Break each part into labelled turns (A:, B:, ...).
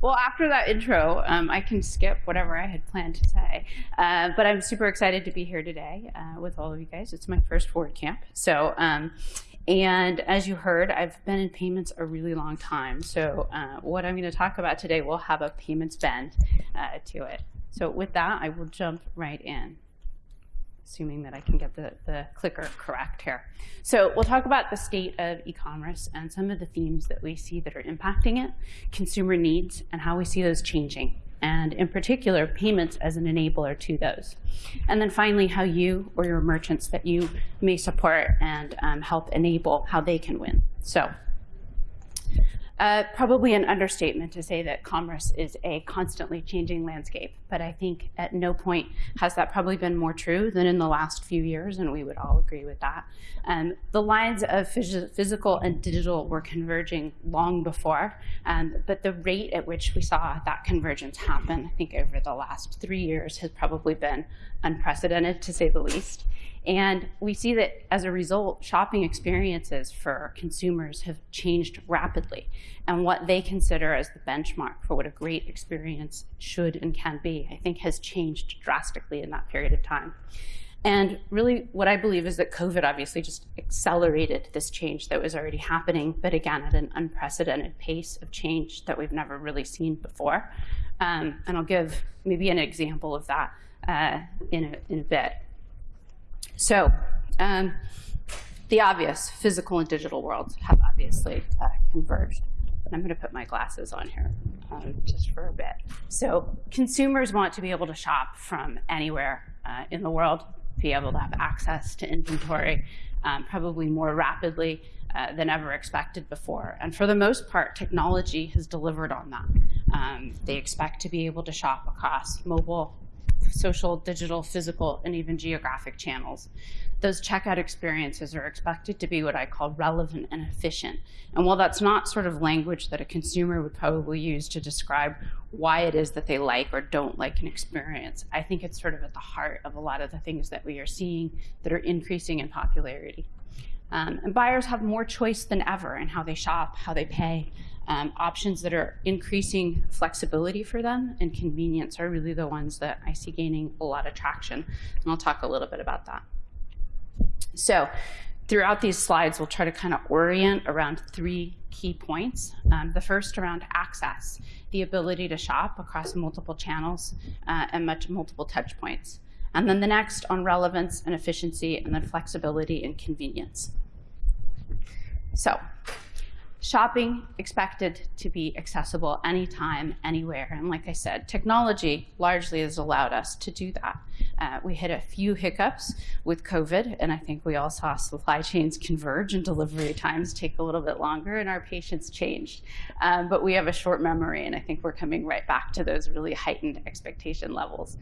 A: Well, after that intro, um, I can skip whatever I had planned to say. Uh, but I'm super excited to be here today uh, with all of you guys. It's my first WordCamp. So, um, and as you heard, I've been in payments a really long time. So uh, what I'm going to talk about today will have a payments bend uh, to it. So with that, I will jump right in assuming that I can get the, the clicker correct here. So we'll talk about the state of e-commerce and some of the themes that we see that are impacting it, consumer needs, and how we see those changing, and in particular, payments as an enabler to those. And then finally, how you or your merchants that you may support and um, help enable how they can win. So uh, probably an understatement to say that commerce is a constantly changing landscape, but I think at no point has that probably been more true than in the last few years, and we would all agree with that. Um, the lines of phys physical and digital were converging long before, um, but the rate at which we saw that convergence happen, I think over the last three years, has probably been unprecedented to say the least. And we see that as a result, shopping experiences for consumers have changed rapidly. And what they consider as the benchmark for what a great experience should and can be, I think has changed drastically in that period of time. And really what I believe is that COVID obviously just accelerated this change that was already happening, but again, at an unprecedented pace of change that we've never really seen before. Um, and I'll give maybe an example of that uh, in, a, in a bit. So um, the obvious physical and digital worlds have obviously uh, converged. I'm going to put my glasses on here um, just for a bit. So consumers want to be able to shop from anywhere uh, in the world, be able to have access to inventory um, probably more rapidly uh, than ever expected before. And for the most part, technology has delivered on that. Um, they expect to be able to shop across mobile, social, digital, physical, and even geographic channels. Those checkout experiences are expected to be what I call relevant and efficient. And while that's not sort of language that a consumer would probably use to describe why it is that they like or don't like an experience, I think it's sort of at the heart of a lot of the things that we are seeing that are increasing in popularity. Um, and buyers have more choice than ever in how they shop, how they pay, um, options that are increasing flexibility for them and convenience are really the ones that I see gaining a lot of traction. And I'll talk a little bit about that. So throughout these slides, we'll try to kind of orient around three key points. Um, the first around access, the ability to shop across multiple channels uh, and much multiple touch points. And then the next on relevance and efficiency, and then flexibility and convenience. So shopping expected to be accessible anytime, anywhere. And like I said, technology largely has allowed us to do that. Uh, we hit a few hiccups with COVID, and I think we all saw supply chains converge and delivery times take a little bit longer, and our patience changed. Um, but we have a short memory, and I think we're coming right back to those really heightened expectation levels.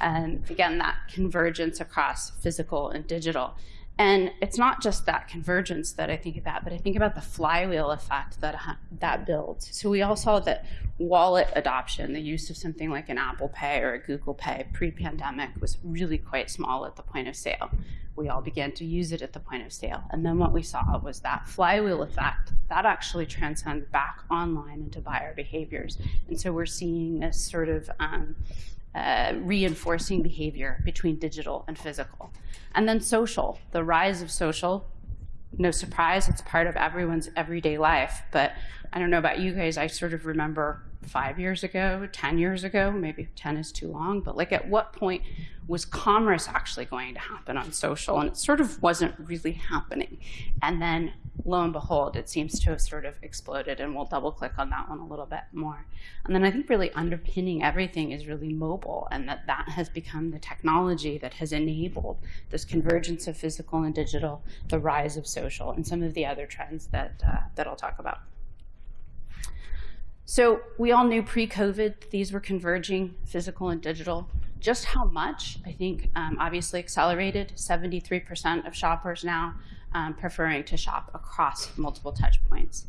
A: And again, that convergence across physical and digital and it's not just that convergence that I think about, but I think about the flywheel effect that uh, that builds. So we all saw that wallet adoption, the use of something like an Apple Pay or a Google Pay pre-pandemic was really quite small at the point of sale. We all began to use it at the point of sale. And then what we saw was that flywheel effect, that actually transcends back online into buyer behaviors. And so we're seeing this sort of um, uh, reinforcing behavior between digital and physical. And then social, the rise of social. No surprise, it's part of everyone's everyday life. But I don't know about you guys, I sort of remember five years ago, 10 years ago, maybe 10 is too long, but like at what point was commerce actually going to happen on social? And it sort of wasn't really happening. And then lo and behold, it seems to have sort of exploded and we'll double click on that one a little bit more. And then I think really underpinning everything is really mobile and that that has become the technology that has enabled this convergence of physical and digital, the rise of social, and some of the other trends that, uh, that I'll talk about. So we all knew pre-COVID these were converging, physical and digital. Just how much, I think, um, obviously accelerated. 73% of shoppers now um, preferring to shop across multiple touch points.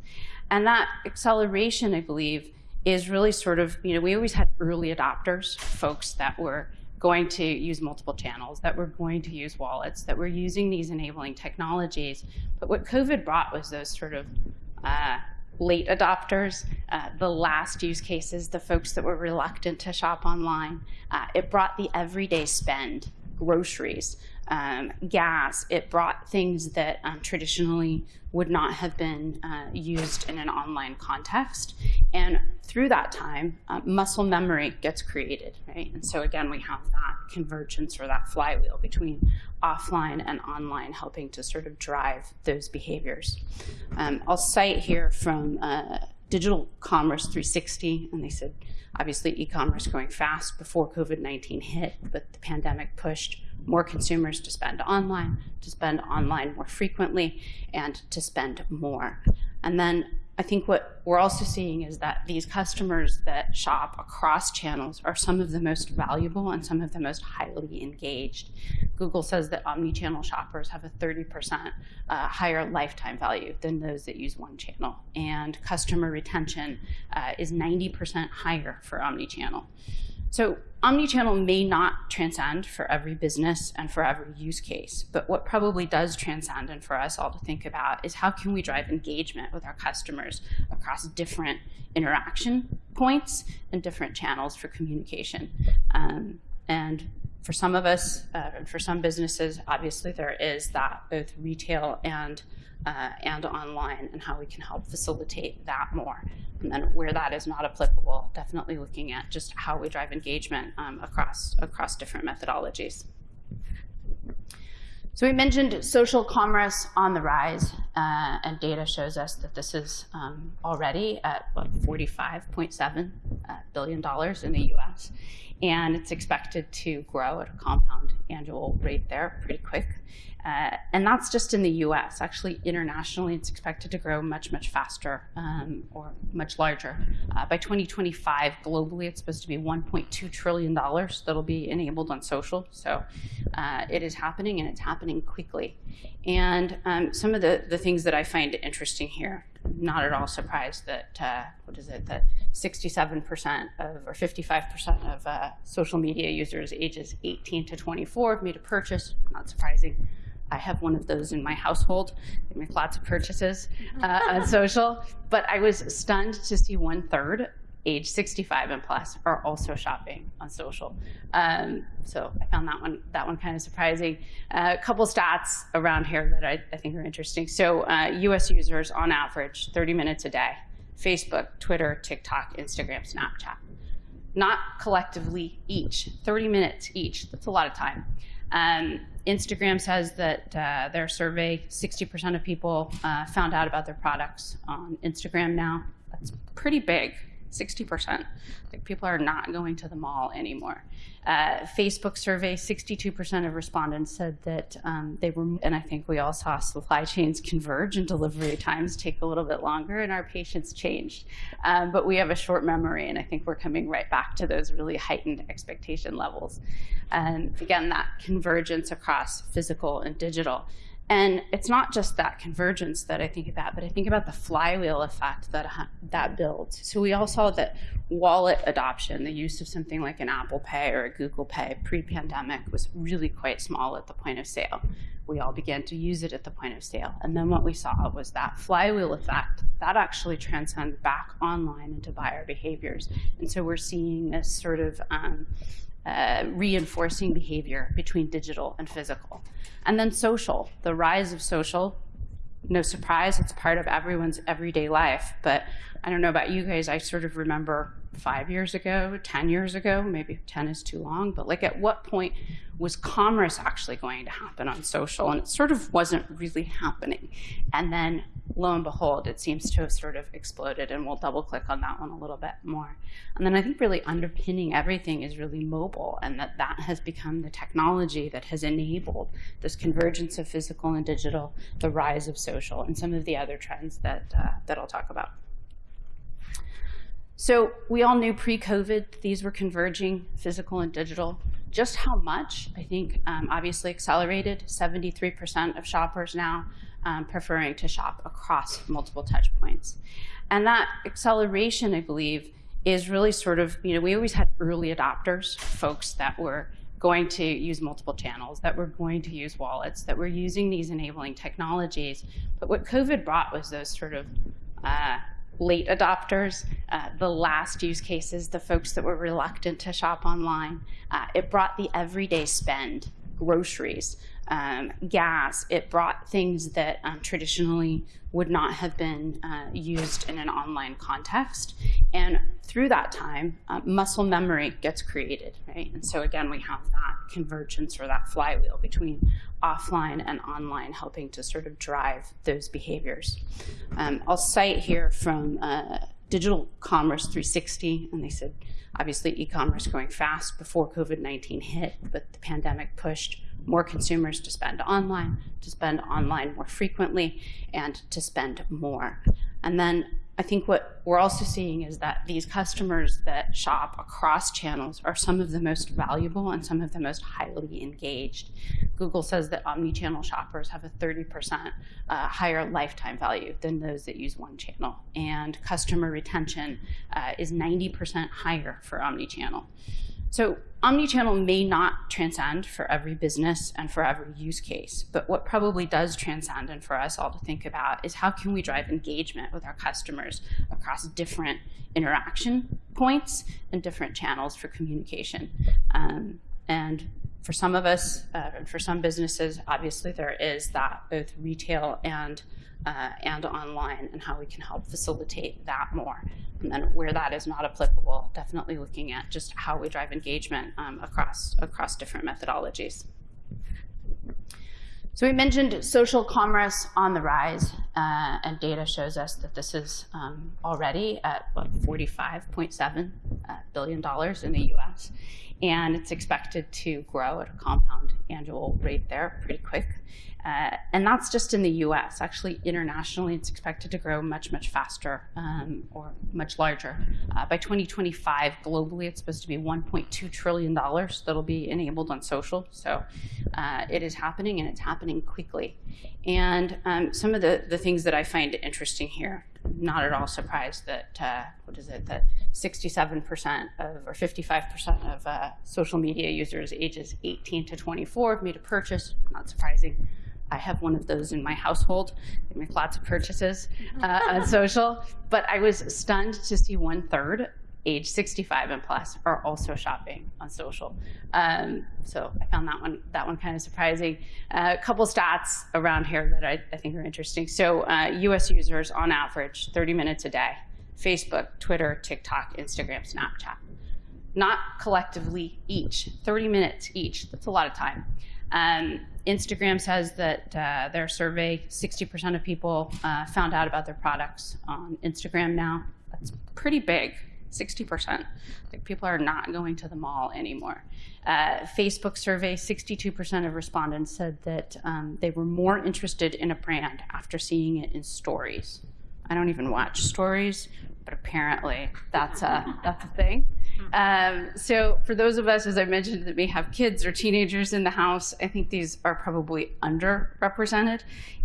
A: And that acceleration, I believe, is really sort of, you know, we always had early adopters, folks that were going to use multiple channels, that were going to use wallets, that were using these enabling technologies. But what COVID brought was those sort of uh, late adopters, uh, the last use cases, the folks that were reluctant to shop online. Uh, it brought the everyday spend, groceries, um, gas. It brought things that um, traditionally would not have been uh, used in an online context. And through that time, uh, muscle memory gets created, right? And so again, we have that convergence or that flywheel between offline and online helping to sort of drive those behaviors. Um, I'll cite here from uh, Digital Commerce 360, and they said, obviously e-commerce going fast before COVID-19 hit, but the pandemic pushed more consumers to spend online, to spend online more frequently, and to spend more. And then I think what we're also seeing is that these customers that shop across channels are some of the most valuable and some of the most highly engaged. Google says that omni-channel shoppers have a 30% uh, higher lifetime value than those that use one channel. And customer retention uh, is 90% higher for omni-channel. So omnichannel may not transcend for every business and for every use case, but what probably does transcend and for us all to think about is how can we drive engagement with our customers across different interaction points and different channels for communication. Um, and for some of us, uh, and for some businesses, obviously there is that both retail and uh, and online and how we can help facilitate that more. And then where that is not applicable, definitely looking at just how we drive engagement um, across, across different methodologies. So we mentioned social commerce on the rise, uh, and data shows us that this is um, already at what, $45.7 uh, billion dollars in the US, and it's expected to grow at a compound annual rate there pretty quick. Uh, and that's just in the US. Actually, internationally, it's expected to grow much, much faster um, or much larger. Uh, by 2025, globally, it's supposed to be $1.2 trillion that'll be enabled on social. So uh, it is happening and it's happening quickly. And um, some of the, the things that I find interesting here, not at all surprised that, uh, what is it, that 67% of, or 55% of uh, social media users ages 18 to 24 made a purchase, not surprising. I have one of those in my household. I make lots of purchases uh, on social, but I was stunned to see one third age 65 and plus are also shopping on social. Um, so I found that one that one kind of surprising. Uh, a couple stats around here that I, I think are interesting. So uh, U.S. users on average 30 minutes a day, Facebook, Twitter, TikTok, Instagram, Snapchat. Not collectively each, 30 minutes each. That's a lot of time. Um, Instagram says that uh, their survey, 60% of people uh, found out about their products on Instagram now. That's pretty big. 60%. Like people are not going to the mall anymore. Uh, Facebook survey, 62% of respondents said that um, they were, and I think we all saw supply chains converge and delivery times take a little bit longer and our patience changed. Um, but we have a short memory and I think we're coming right back to those really heightened expectation levels. And again, that convergence across physical and digital. And it's not just that convergence that I think about, but I think about the flywheel effect that uh, that builds. So we all saw that wallet adoption, the use of something like an Apple Pay or a Google Pay pre-pandemic was really quite small at the point of sale. We all began to use it at the point of sale. And then what we saw was that flywheel effect that actually transcends back online into buyer behaviors. And so we're seeing this sort of um, uh, reinforcing behavior between digital and physical. And then social, the rise of social. No surprise, it's part of everyone's everyday life. But I don't know about you guys, I sort of remember five years ago, 10 years ago, maybe 10 is too long, but like at what point was commerce actually going to happen on social? And it sort of wasn't really happening. And then lo and behold, it seems to have sort of exploded and we'll double click on that one a little bit more. And then I think really underpinning everything is really mobile and that that has become the technology that has enabled this convergence of physical and digital, the rise of social and some of the other trends that, uh, that I'll talk about. So we all knew pre-COVID these were converging, physical and digital. Just how much, I think, um, obviously accelerated. 73% of shoppers now um, preferring to shop across multiple touch points. And that acceleration, I believe, is really sort of, you know, we always had early adopters, folks that were going to use multiple channels, that were going to use wallets, that were using these enabling technologies. But what COVID brought was those sort of uh, late adopters, uh, the last use cases, the folks that were reluctant to shop online. Uh, it brought the everyday spend, groceries, um, gas. It brought things that um, traditionally would not have been uh, used in an online context. And through that time, uh, muscle memory gets created, right? And so again, we have that convergence or that flywheel between offline and online helping to sort of drive those behaviors. Um, I'll cite here from uh, Digital Commerce 360, and they said, obviously e-commerce going fast before COVID-19 hit, but the pandemic pushed more consumers to spend online, to spend online more frequently, and to spend more. And then I think what we're also seeing is that these customers that shop across channels are some of the most valuable and some of the most highly engaged. Google says that omni-channel shoppers have a 30% uh, higher lifetime value than those that use one channel. And customer retention uh, is 90% higher for omni-channel. So omnichannel may not transcend for every business and for every use case, but what probably does transcend and for us all to think about is how can we drive engagement with our customers across different interaction points and different channels for communication. Um, and for some of us, uh, and for some businesses, obviously there is that both retail and uh, and online and how we can help facilitate that more. And then where that is not applicable, definitely looking at just how we drive engagement um, across, across different methodologies. So we mentioned social commerce on the rise, uh, and data shows us that this is um, already at what, $45.7 uh, billion dollars in the US, and it's expected to grow at a compound annual rate there pretty quick. Uh, and that's just in the US. Actually, internationally, it's expected to grow much, much faster um, or much larger. Uh, by 2025, globally, it's supposed to be $1.2 trillion that'll be enabled on social. So uh, it is happening and it's happening quickly. And um, some of the, the things that I find interesting here, not at all surprised that, uh, what is it, that 67% of, or 55% of uh, social media users ages 18 to 24 made a purchase, not surprising. I have one of those in my household. I make lots of purchases uh, on social, but I was stunned to see one third age 65 and plus are also shopping on social. Um, so I found that one that one kind of surprising. Uh, a couple stats around here that I, I think are interesting. So uh, U.S. users on average 30 minutes a day, Facebook, Twitter, TikTok, Instagram, Snapchat. Not collectively each, 30 minutes each. That's a lot of time. Um, Instagram says that uh, their survey, 60% of people uh, found out about their products on Instagram now. That's pretty big, 60%. Like people are not going to the mall anymore. Uh, Facebook survey, 62% of respondents said that um, they were more interested in a brand after seeing it in stories. I don't even watch stories, but apparently that's a, that's a thing. Um, so for those of us, as I mentioned, that may have kids or teenagers in the house, I think these are probably underrepresented.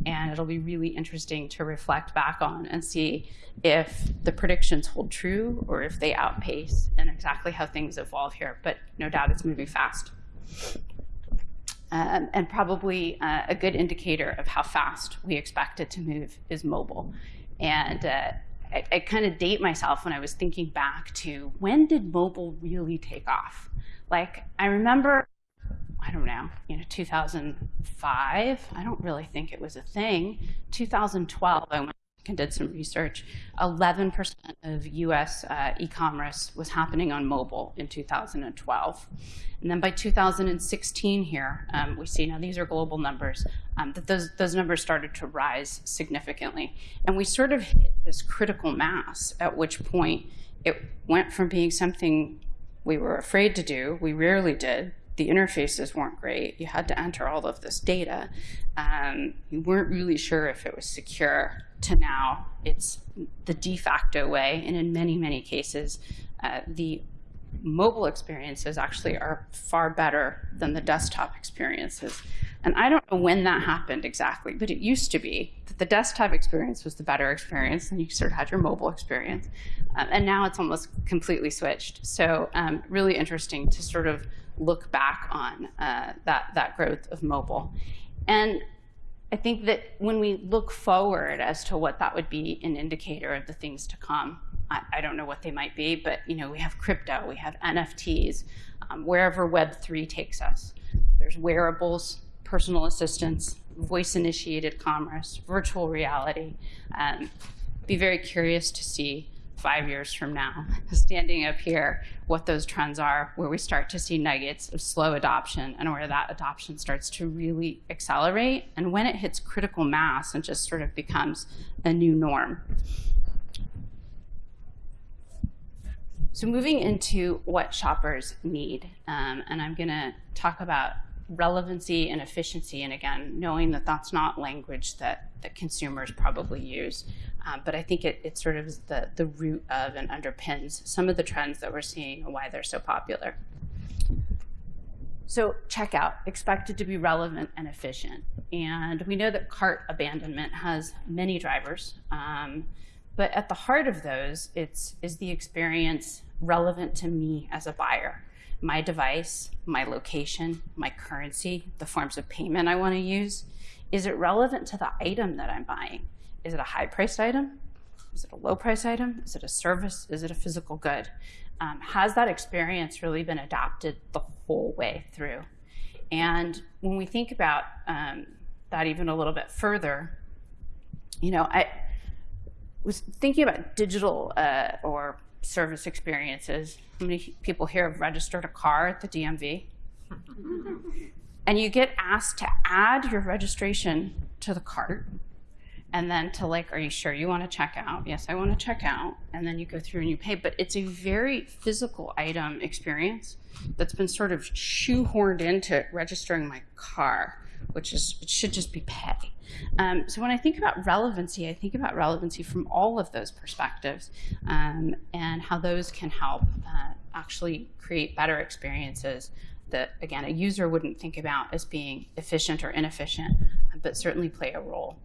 A: And it'll be really interesting to reflect back on and see if the predictions hold true or if they outpace and exactly how things evolve here. But no doubt it's moving fast. Um, and probably uh, a good indicator of how fast we expect it to move is mobile. And uh, I, I kind of date myself when I was thinking back to when did mobile really take off? Like, I remember, I don't know, you know, 2005, I don't really think it was a thing. 2012, I went did some research, 11% of US uh, e-commerce was happening on mobile in 2012. And then by 2016 here, um, we see, now these are global numbers, um, that those, those numbers started to rise significantly. And we sort of hit this critical mass at which point it went from being something we were afraid to do, we rarely did, the interfaces weren't great. You had to enter all of this data. Um, you weren't really sure if it was secure to now it's the de facto way. And in many, many cases, uh, the mobile experiences actually are far better than the desktop experiences. And I don't know when that happened exactly, but it used to be that the desktop experience was the better experience, and you sort of had your mobile experience. Um, and now it's almost completely switched. So um, really interesting to sort of look back on uh, that, that growth of mobile. And I think that when we look forward as to what that would be an indicator of the things to come, I, I don't know what they might be, but you know, we have crypto, we have NFTs, um, wherever Web3 takes us. There's wearables, personal assistants, voice-initiated commerce, virtual reality. Um, be very curious to see five years from now, standing up here, what those trends are, where we start to see nuggets of slow adoption and where that adoption starts to really accelerate and when it hits critical mass and just sort of becomes a new norm. So moving into what shoppers need, um, and I'm gonna talk about relevancy and efficiency, and again, knowing that that's not language that, that consumers probably use, um, but I think it, it sort of is the, the root of and underpins some of the trends that we're seeing and why they're so popular. So checkout, expected to be relevant and efficient. And we know that cart abandonment has many drivers, um, but at the heart of those, it's is the experience relevant to me as a buyer my device, my location, my currency, the forms of payment I want to use. Is it relevant to the item that I'm buying? Is it a high priced item? Is it a low price item? Is it a service? Is it a physical good? Um, has that experience really been adapted the whole way through? And when we think about um, that even a little bit further, you know, I was thinking about digital uh, or service experiences. How many people here have registered a car at the DMV? and you get asked to add your registration to the cart and then to like, are you sure you want to check out? Yes, I want to check out. And then you go through and you pay. But it's a very physical item experience that's been sort of shoehorned into registering my car, which is, it should just be pay. Um, so when I think about relevancy, I think about relevancy from all of those perspectives um, and how those can help uh, actually create better experiences that, again, a user wouldn't think about as being efficient or inefficient, but certainly play a role.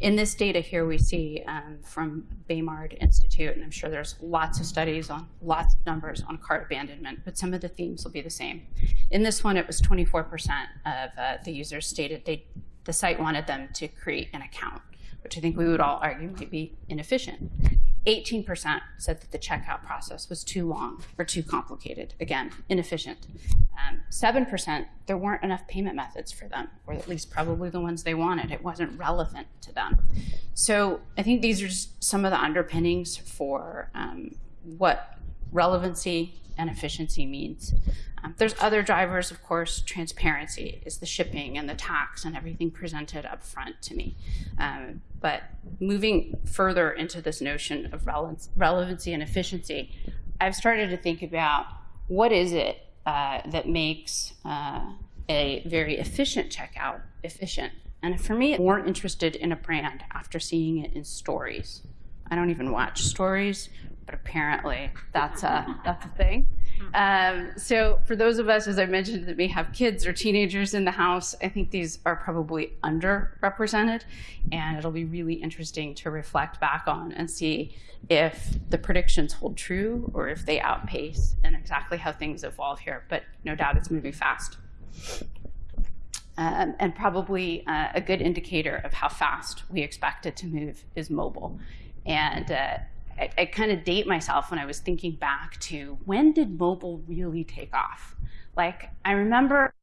A: In this data here, we see um, from Baymard Institute, and I'm sure there's lots of studies on lots of numbers on cart abandonment, but some of the themes will be the same. In this one, it was 24% of uh, the users stated they the site wanted them to create an account, which I think we would all argue might be inefficient. 18% said that the checkout process was too long or too complicated. Again, inefficient. 7%, um, there weren't enough payment methods for them, or at least probably the ones they wanted. It wasn't relevant to them. So I think these are just some of the underpinnings for um, what relevancy and efficiency means. Um, there's other drivers, of course, transparency is the shipping and the tax and everything presented up front to me. Um, but moving further into this notion of relevance, relevancy and efficiency, I've started to think about what is it uh, that makes uh, a very efficient checkout efficient. And for me, I'm more interested in a brand after seeing it in stories. I don't even watch stories, but apparently that's a, that's a thing. Um, so for those of us, as I mentioned, that may have kids or teenagers in the house, I think these are probably underrepresented. And it'll be really interesting to reflect back on and see if the predictions hold true or if they outpace and exactly how things evolve here. But no doubt it's moving fast. Um, and probably uh, a good indicator of how fast we expect it to move is mobile. And uh, I, I kind of date myself when I was thinking back to when did mobile really take off? Like, I remember,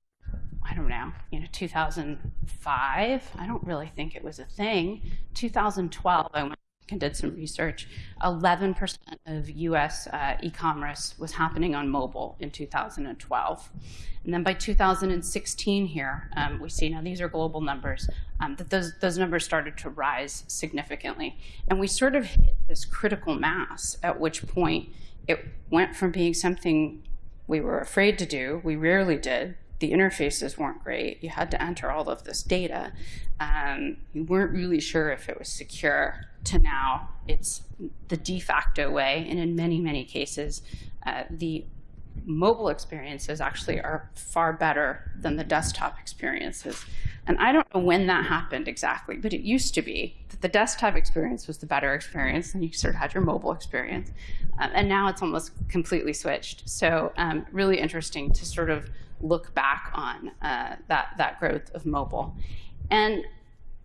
A: I don't know, you know, 2005, I don't really think it was a thing. 2012, I went and did some research, 11% of US uh, e-commerce was happening on mobile in 2012. And then by 2016 here, um, we see, now these are global numbers, um, that those, those numbers started to rise significantly. And we sort of hit this critical mass at which point it went from being something we were afraid to do, we rarely did, the interfaces weren't great. You had to enter all of this data. Um, you weren't really sure if it was secure to now it's the de facto way. And in many, many cases, uh, the mobile experiences actually are far better than the desktop experiences. And I don't know when that happened exactly, but it used to be that the desktop experience was the better experience, and you sort of had your mobile experience. Um, and now it's almost completely switched. So um, really interesting to sort of look back on uh, that, that growth of mobile. And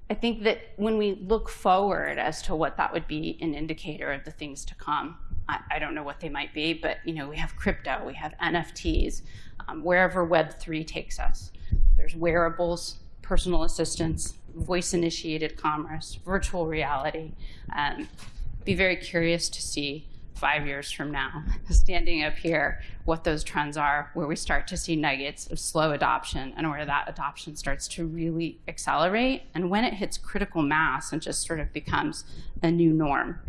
A: I think that when we look forward as to what that would be an indicator of the things to come, I, I don't know what they might be, but you know, we have crypto, we have NFTs, um, wherever Web3 takes us. There's wearables, personal assistants, voice-initiated commerce, virtual reality. Um, be very curious to see five years from now, standing up here, what those trends are, where we start to see nuggets of slow adoption and where that adoption starts to really accelerate and when it hits critical mass and just sort of becomes a new norm.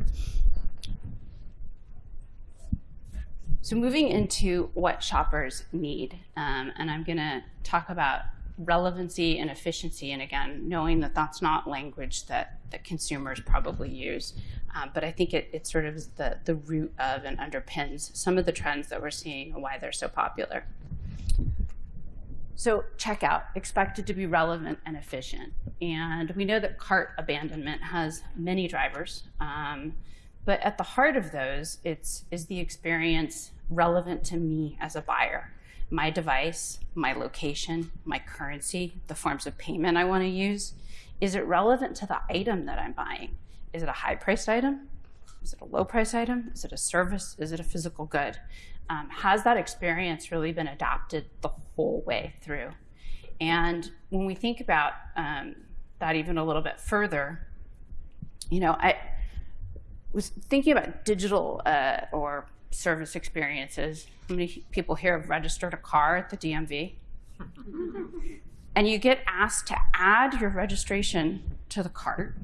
A: So moving into what shoppers need, um, and I'm gonna talk about relevancy and efficiency, and again, knowing that that's not language that, that consumers probably use, um, but I think it, it sort of is the, the root of and underpins some of the trends that we're seeing and why they're so popular. So checkout, expected to be relevant and efficient. And we know that cart abandonment has many drivers, um, but at the heart of those, it's is the experience relevant to me as a buyer my device, my location, my currency, the forms of payment I want to use. Is it relevant to the item that I'm buying? Is it a high priced item? Is it a low price item? Is it a service? Is it a physical good? Um, has that experience really been adapted the whole way through? And when we think about um, that even a little bit further, you know, I was thinking about digital uh, or service experiences. How many people here have registered a car at the DMV? and you get asked to add your registration to the cart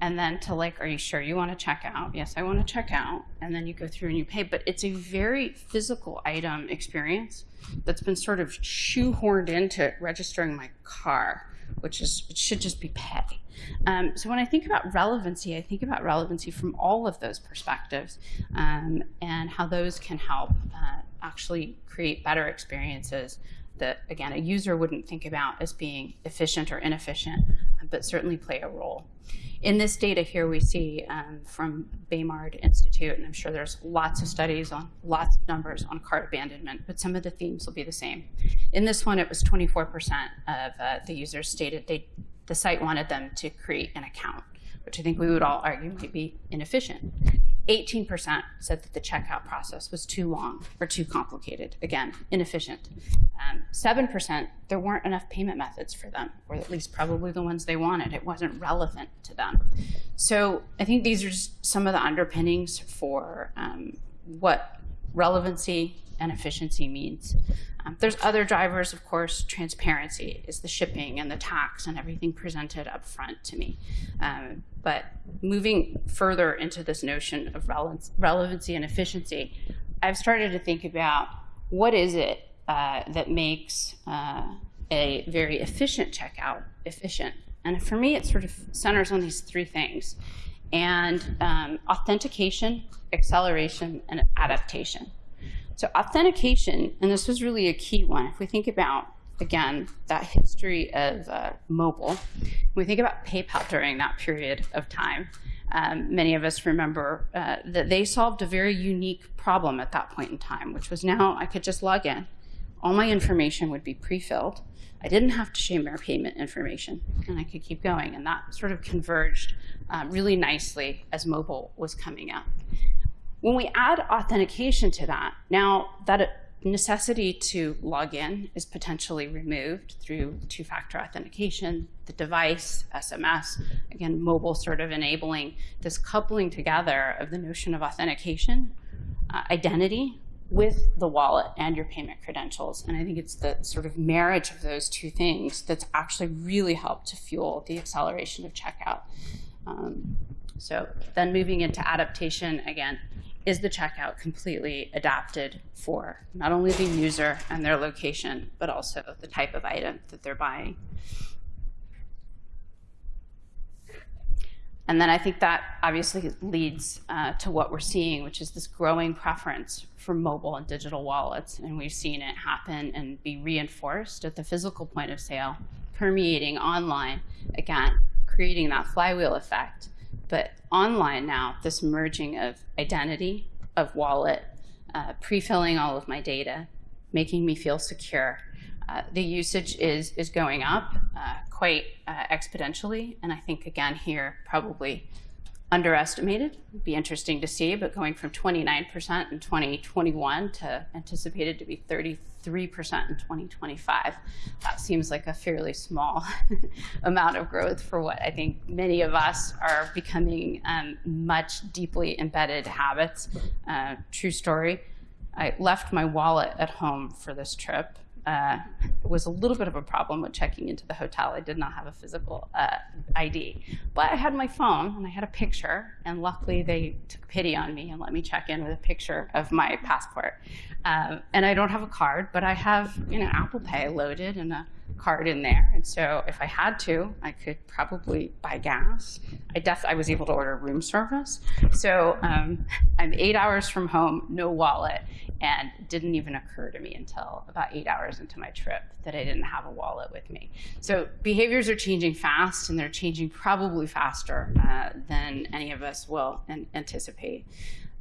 A: and then to like, are you sure you want to check out? Yes, I want to check out. And then you go through and you pay. But it's a very physical item experience that's been sort of shoehorned into registering my car, which is, it should just be pay. Um, so when I think about relevancy, I think about relevancy from all of those perspectives um, and how those can help uh, actually create better experiences that, again, a user wouldn't think about as being efficient or inefficient, but certainly play a role. In this data here, we see um, from Baymard Institute, and I'm sure there's lots of studies on lots of numbers on cart abandonment, but some of the themes will be the same. In this one, it was 24% of uh, the users stated they the site wanted them to create an account, which I think we would all argue might be inefficient. 18% said that the checkout process was too long or too complicated. Again, inefficient. Um, 7%, there weren't enough payment methods for them, or at least probably the ones they wanted. It wasn't relevant to them. So I think these are just some of the underpinnings for um, what relevancy and efficiency means. Um, there's other drivers, of course, transparency is the shipping and the tax and everything presented up front to me. Um, but moving further into this notion of relevancy and efficiency, I've started to think about what is it uh, that makes uh, a very efficient checkout efficient. And for me, it sort of centers on these three things. And um, authentication, acceleration, and adaptation. So authentication, and this was really a key one, if we think about, again, that history of uh, mobile, we think about PayPal during that period of time, um, many of us remember uh, that they solved a very unique problem at that point in time, which was now I could just log in. All my information would be pre-filled. I didn't have to share my payment information, and I could keep going. And that sort of converged uh, really nicely as mobile was coming out. When we add authentication to that, now that necessity to log in is potentially removed through two-factor authentication, the device, SMS, again, mobile sort of enabling this coupling together of the notion of authentication, uh, identity with the wallet and your payment credentials. And I think it's the sort of marriage of those two things that's actually really helped to fuel the acceleration of checkout. Um, so then moving into adaptation, again, is the checkout completely adapted for not only the user and their location, but also the type of item that they're buying. And then I think that obviously leads uh, to what we're seeing, which is this growing preference for mobile and digital wallets. And we've seen it happen and be reinforced at the physical point of sale, permeating online, again, creating that flywheel effect but online now, this merging of identity, of wallet, uh, pre-filling all of my data, making me feel secure, Uh, the usage is, is going up uh, quite uh, exponentially. And I think, again, here, probably underestimated. It'd be interesting to see, but going from 29% in 2021 to anticipated to be 33% in 2025, that seems like a fairly small amount of growth for what I think many of us are becoming um, much deeply embedded habits. Uh, true story. I left my wallet at home for this trip uh, was a little bit of a problem with checking into the hotel. I did not have a physical uh, ID, but I had my phone and I had a picture, and luckily they took pity on me and let me check in with a picture of my passport. Um, and I don't have a card, but I have you know Apple Pay loaded and a card in there. And so if I had to, I could probably buy gas. I def I was able to order room service. So um, I'm eight hours from home, no wallet, and didn't even occur to me until about eight hours into my trip that I didn't have a wallet with me. So behaviors are changing fast, and they're changing probably faster uh, than any of us will an anticipate.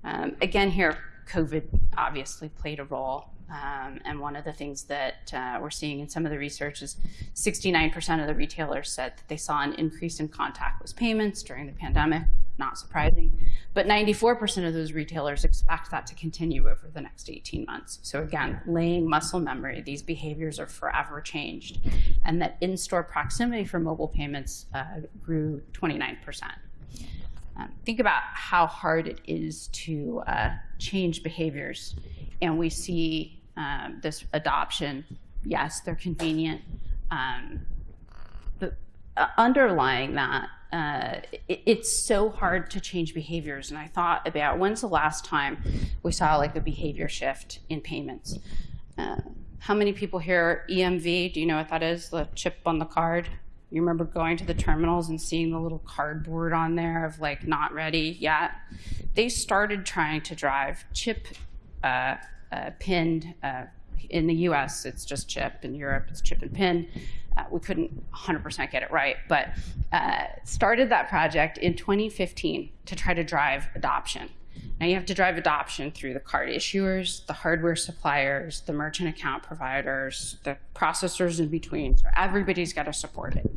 A: Um, again, here, COVID obviously played a role. Um, and one of the things that uh, we're seeing in some of the research is 69% of the retailers said that they saw an increase in contactless payments during the pandemic. Not surprising. But 94% of those retailers expect that to continue over the next 18 months. So, again, laying muscle memory, these behaviors are forever changed. And that in store proximity for mobile payments uh, grew 29%. Um, think about how hard it is to uh, change behaviors. And we see um, this adoption. Yes, they're convenient. Um, uh, underlying that, uh, it, it's so hard to change behaviors. And I thought about when's the last time we saw like a behavior shift in payments? Uh, how many people here EMV? Do you know what that is? The chip on the card? You remember going to the terminals and seeing the little cardboard on there of like not ready yet? They started trying to drive chip uh, uh, pinned. Uh, in the US, it's just chip. In Europe, it's chip and pin. Uh, we couldn't 100% get it right, but uh, started that project in 2015 to try to drive adoption. Now you have to drive adoption through the card issuers, the hardware suppliers, the merchant account providers, the processors in between. So everybody's got to support it.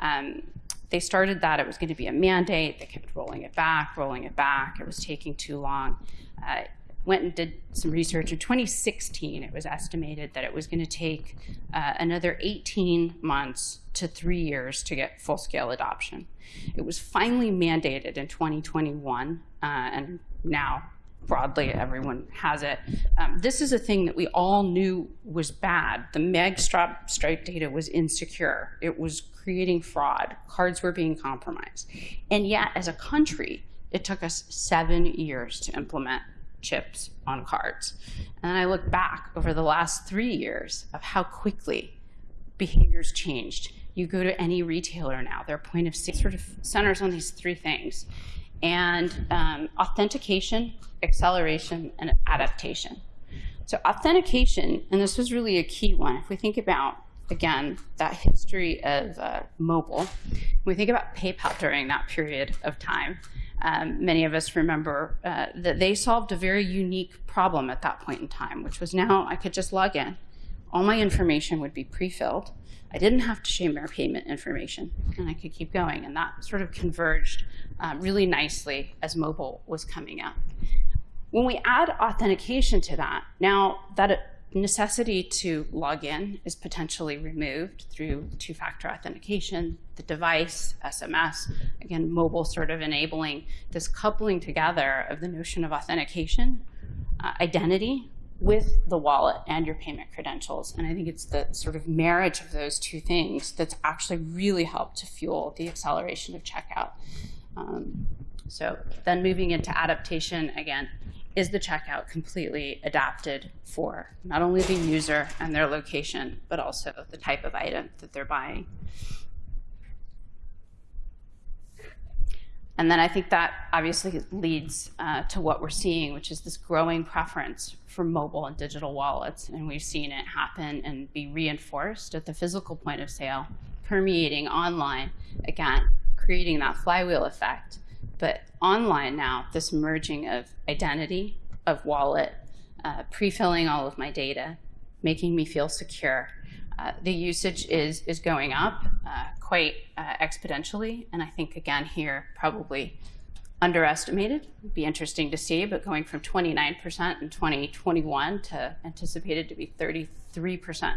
A: Um, they started that it was going to be a mandate. They kept rolling it back, rolling it back. It was taking too long. Uh, went and did some research. In 2016, it was estimated that it was going to take uh, another 18 months to three years to get full scale adoption. It was finally mandated in 2021, uh, and now broadly everyone has it. Um, this is a thing that we all knew was bad. The magstripe stripe data was insecure. It was creating fraud. Cards were being compromised. And yet, as a country, it took us seven years to implement chips on cards. And then I look back over the last three years of how quickly behaviors changed. You go to any retailer now, their point of sale sort of centers on these three things. And um, authentication, acceleration, and adaptation. So authentication, and this was really a key one, if we think about, again, that history of uh, mobile, we think about PayPal during that period of time, um, many of us remember uh, that they solved a very unique problem at that point in time, which was now I could just log in. All my information would be pre-filled. I didn't have to share my payment information, and I could keep going. And that sort of converged um, really nicely as mobile was coming up. When we add authentication to that, now that necessity to log in is potentially removed through two-factor authentication, the device, SMS, again, mobile sort of enabling this coupling together of the notion of authentication, uh, identity with the wallet and your payment credentials. And I think it's the sort of marriage of those two things that's actually really helped to fuel the acceleration of checkout. Um, so then moving into adaptation, again, is the checkout completely adapted for not only the user and their location, but also the type of item that they're buying. And then I think that obviously leads uh, to what we're seeing, which is this growing preference for mobile and digital wallets. And we've seen it happen and be reinforced at the physical point of sale, permeating online, again, creating that flywheel effect but online now, this merging of identity, of wallet, uh, pre-filling all of my data, making me feel secure, Uh, the usage is, is going up uh, quite uh, exponentially. And I think, again, here, probably underestimated. It'd be interesting to see, but going from 29% in 2021 to anticipated to be 33%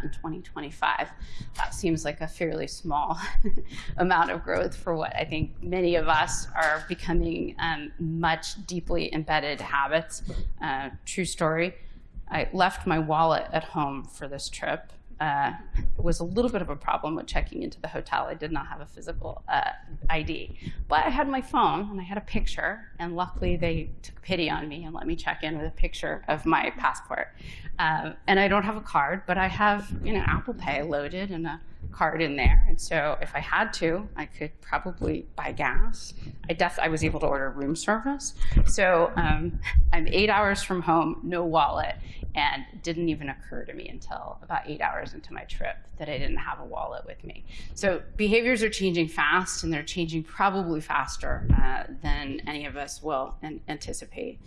A: in 2025, that seems like a fairly small amount of growth for what I think many of us are becoming um, much deeply embedded habits. Uh, true story. I left my wallet at home for this trip uh, was a little bit of a problem with checking into the hotel. I did not have a physical uh, ID, but I had my phone and I had a picture, and luckily they took pity on me and let me check in with a picture of my passport. Um, and I don't have a card, but I have you know Apple Pay loaded and a card in there. And so if I had to, I could probably buy gas. I def I was able to order room service. So um, I'm eight hours from home, no wallet, and didn't even occur to me until about eight hours into my trip that I didn't have a wallet with me. So behaviors are changing fast, and they're changing probably faster uh, than any of us will an anticipate.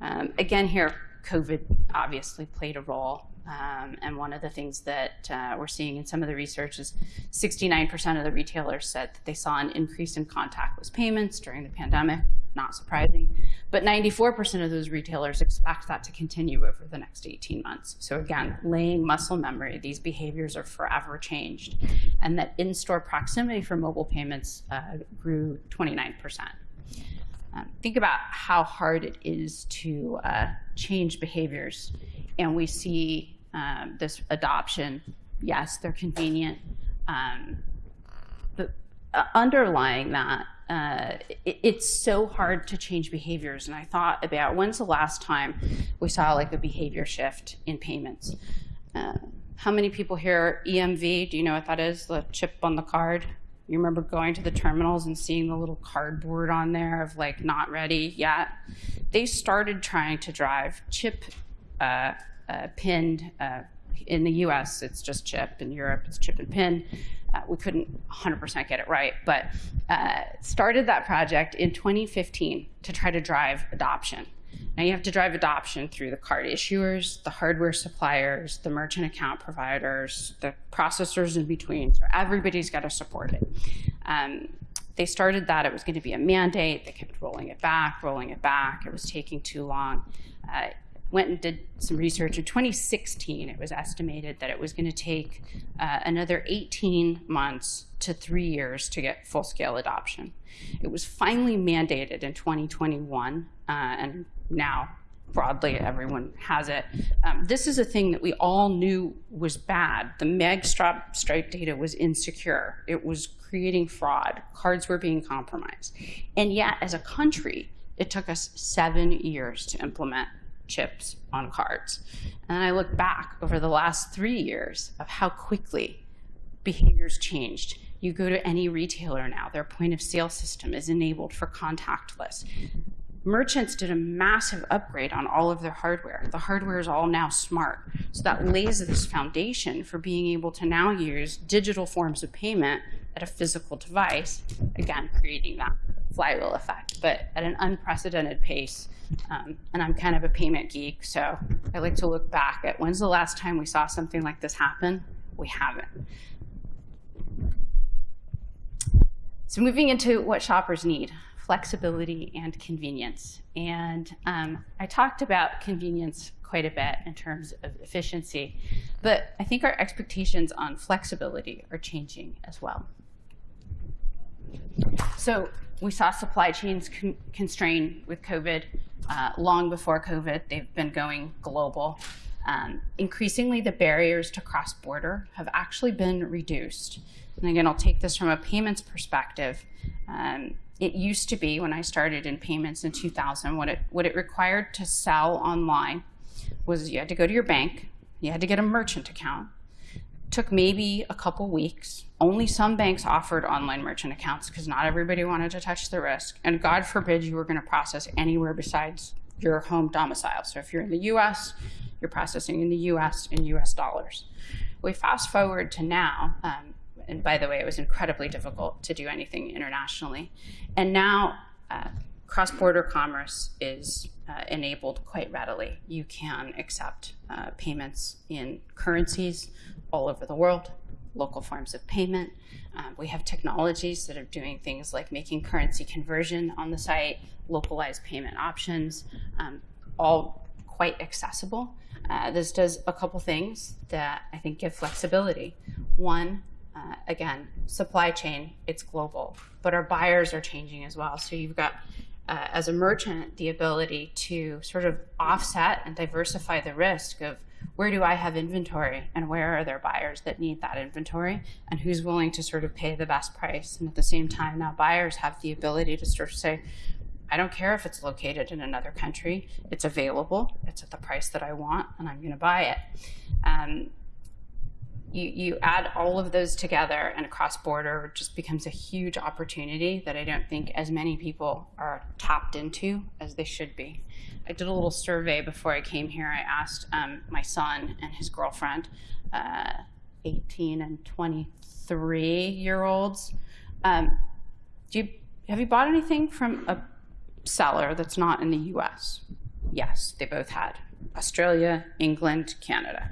A: Um, again, here, COVID obviously played a role. Um, and one of the things that uh, we're seeing in some of the research is 69% of the retailers said that they saw an increase in contactless payments during the pandemic. Not surprising. But 94% of those retailers expect that to continue over the next 18 months. So, again, laying muscle memory, these behaviors are forever changed. And that in store proximity for mobile payments uh, grew 29%. Um, think about how hard it is to uh, change behaviors. And we see um, this adoption. Yes, they're convenient. Um, uh, underlying that, uh, it, it's so hard to change behaviors. And I thought about when's the last time we saw like a behavior shift in payments? Uh, how many people here EMV? Do you know what that is? The chip on the card? You remember going to the terminals and seeing the little cardboard on there of like not ready yet? They started trying to drive chip uh, uh, pinned. Uh, in the US, it's just chip. In Europe, it's chip and pin. Uh, we couldn't 100% get it right, but uh, started that project in 2015 to try to drive adoption. Now you have to drive adoption through the card issuers, the hardware suppliers, the merchant account providers, the processors in between. So everybody's got to support it. Um, they started that it was going to be a mandate. They kept rolling it back, rolling it back. It was taking too long. Uh, went and did some research. In 2016, it was estimated that it was going to take uh, another 18 months to three years to get full scale adoption. It was finally mandated in 2021, uh, and now broadly everyone has it. Um, this is a thing that we all knew was bad. The magstripe stripe data was insecure. It was creating fraud. Cards were being compromised. And yet, as a country, it took us seven years to implement chips on cards. And I look back over the last three years of how quickly behaviors changed. You go to any retailer now, their point of sale system is enabled for contactless. Merchants did a massive upgrade on all of their hardware. The hardware is all now smart. So that lays this foundation for being able to now use digital forms of payment at a physical device, again, creating that flywheel effect, but at an unprecedented pace. Um, and I'm kind of a payment geek, so I like to look back at when's the last time we saw something like this happen? We haven't. So moving into what shoppers need, flexibility and convenience. And um, I talked about convenience quite a bit in terms of efficiency, but I think our expectations on flexibility are changing as well. So we saw supply chains con constrain with COVID uh, long before COVID. They've been going global. Um, increasingly, the barriers to cross-border have actually been reduced. And again, I'll take this from a payments perspective. Um, it used to be when I started in payments in 2000, what it, what it required to sell online was you had to go to your bank, you had to get a merchant account, took maybe a couple weeks. Only some banks offered online merchant accounts because not everybody wanted to touch the risk. And God forbid you were going to process anywhere besides your home domicile. So if you're in the US, you're processing in the US in US dollars. We fast forward to now, um, and by the way, it was incredibly difficult to do anything internationally. And now uh, cross-border commerce is uh, enabled quite readily. You can accept uh, payments in currencies all over the world, local forms of payment. Um, we have technologies that are doing things like making currency conversion on the site, localized payment options, um, all quite accessible. Uh, this does a couple things that I think give flexibility. One, uh, again, supply chain, it's global, but our buyers are changing as well. So you've got, uh, as a merchant, the ability to sort of offset and diversify the risk of where do I have inventory and where are there buyers that need that inventory and who's willing to sort of pay the best price. And at the same time, now buyers have the ability to sort of say, I don't care if it's located in another country, it's available, it's at the price that I want, and I'm going to buy it. Um, you, you add all of those together and cross border just becomes a huge opportunity that I don't think as many people are tapped into as they should be. I did a little survey before I came here. I asked um, my son and his girlfriend, uh, 18 and 23 year olds, um, do you, have you bought anything from a seller that's not in the US? Yes, they both had. Australia, England, Canada.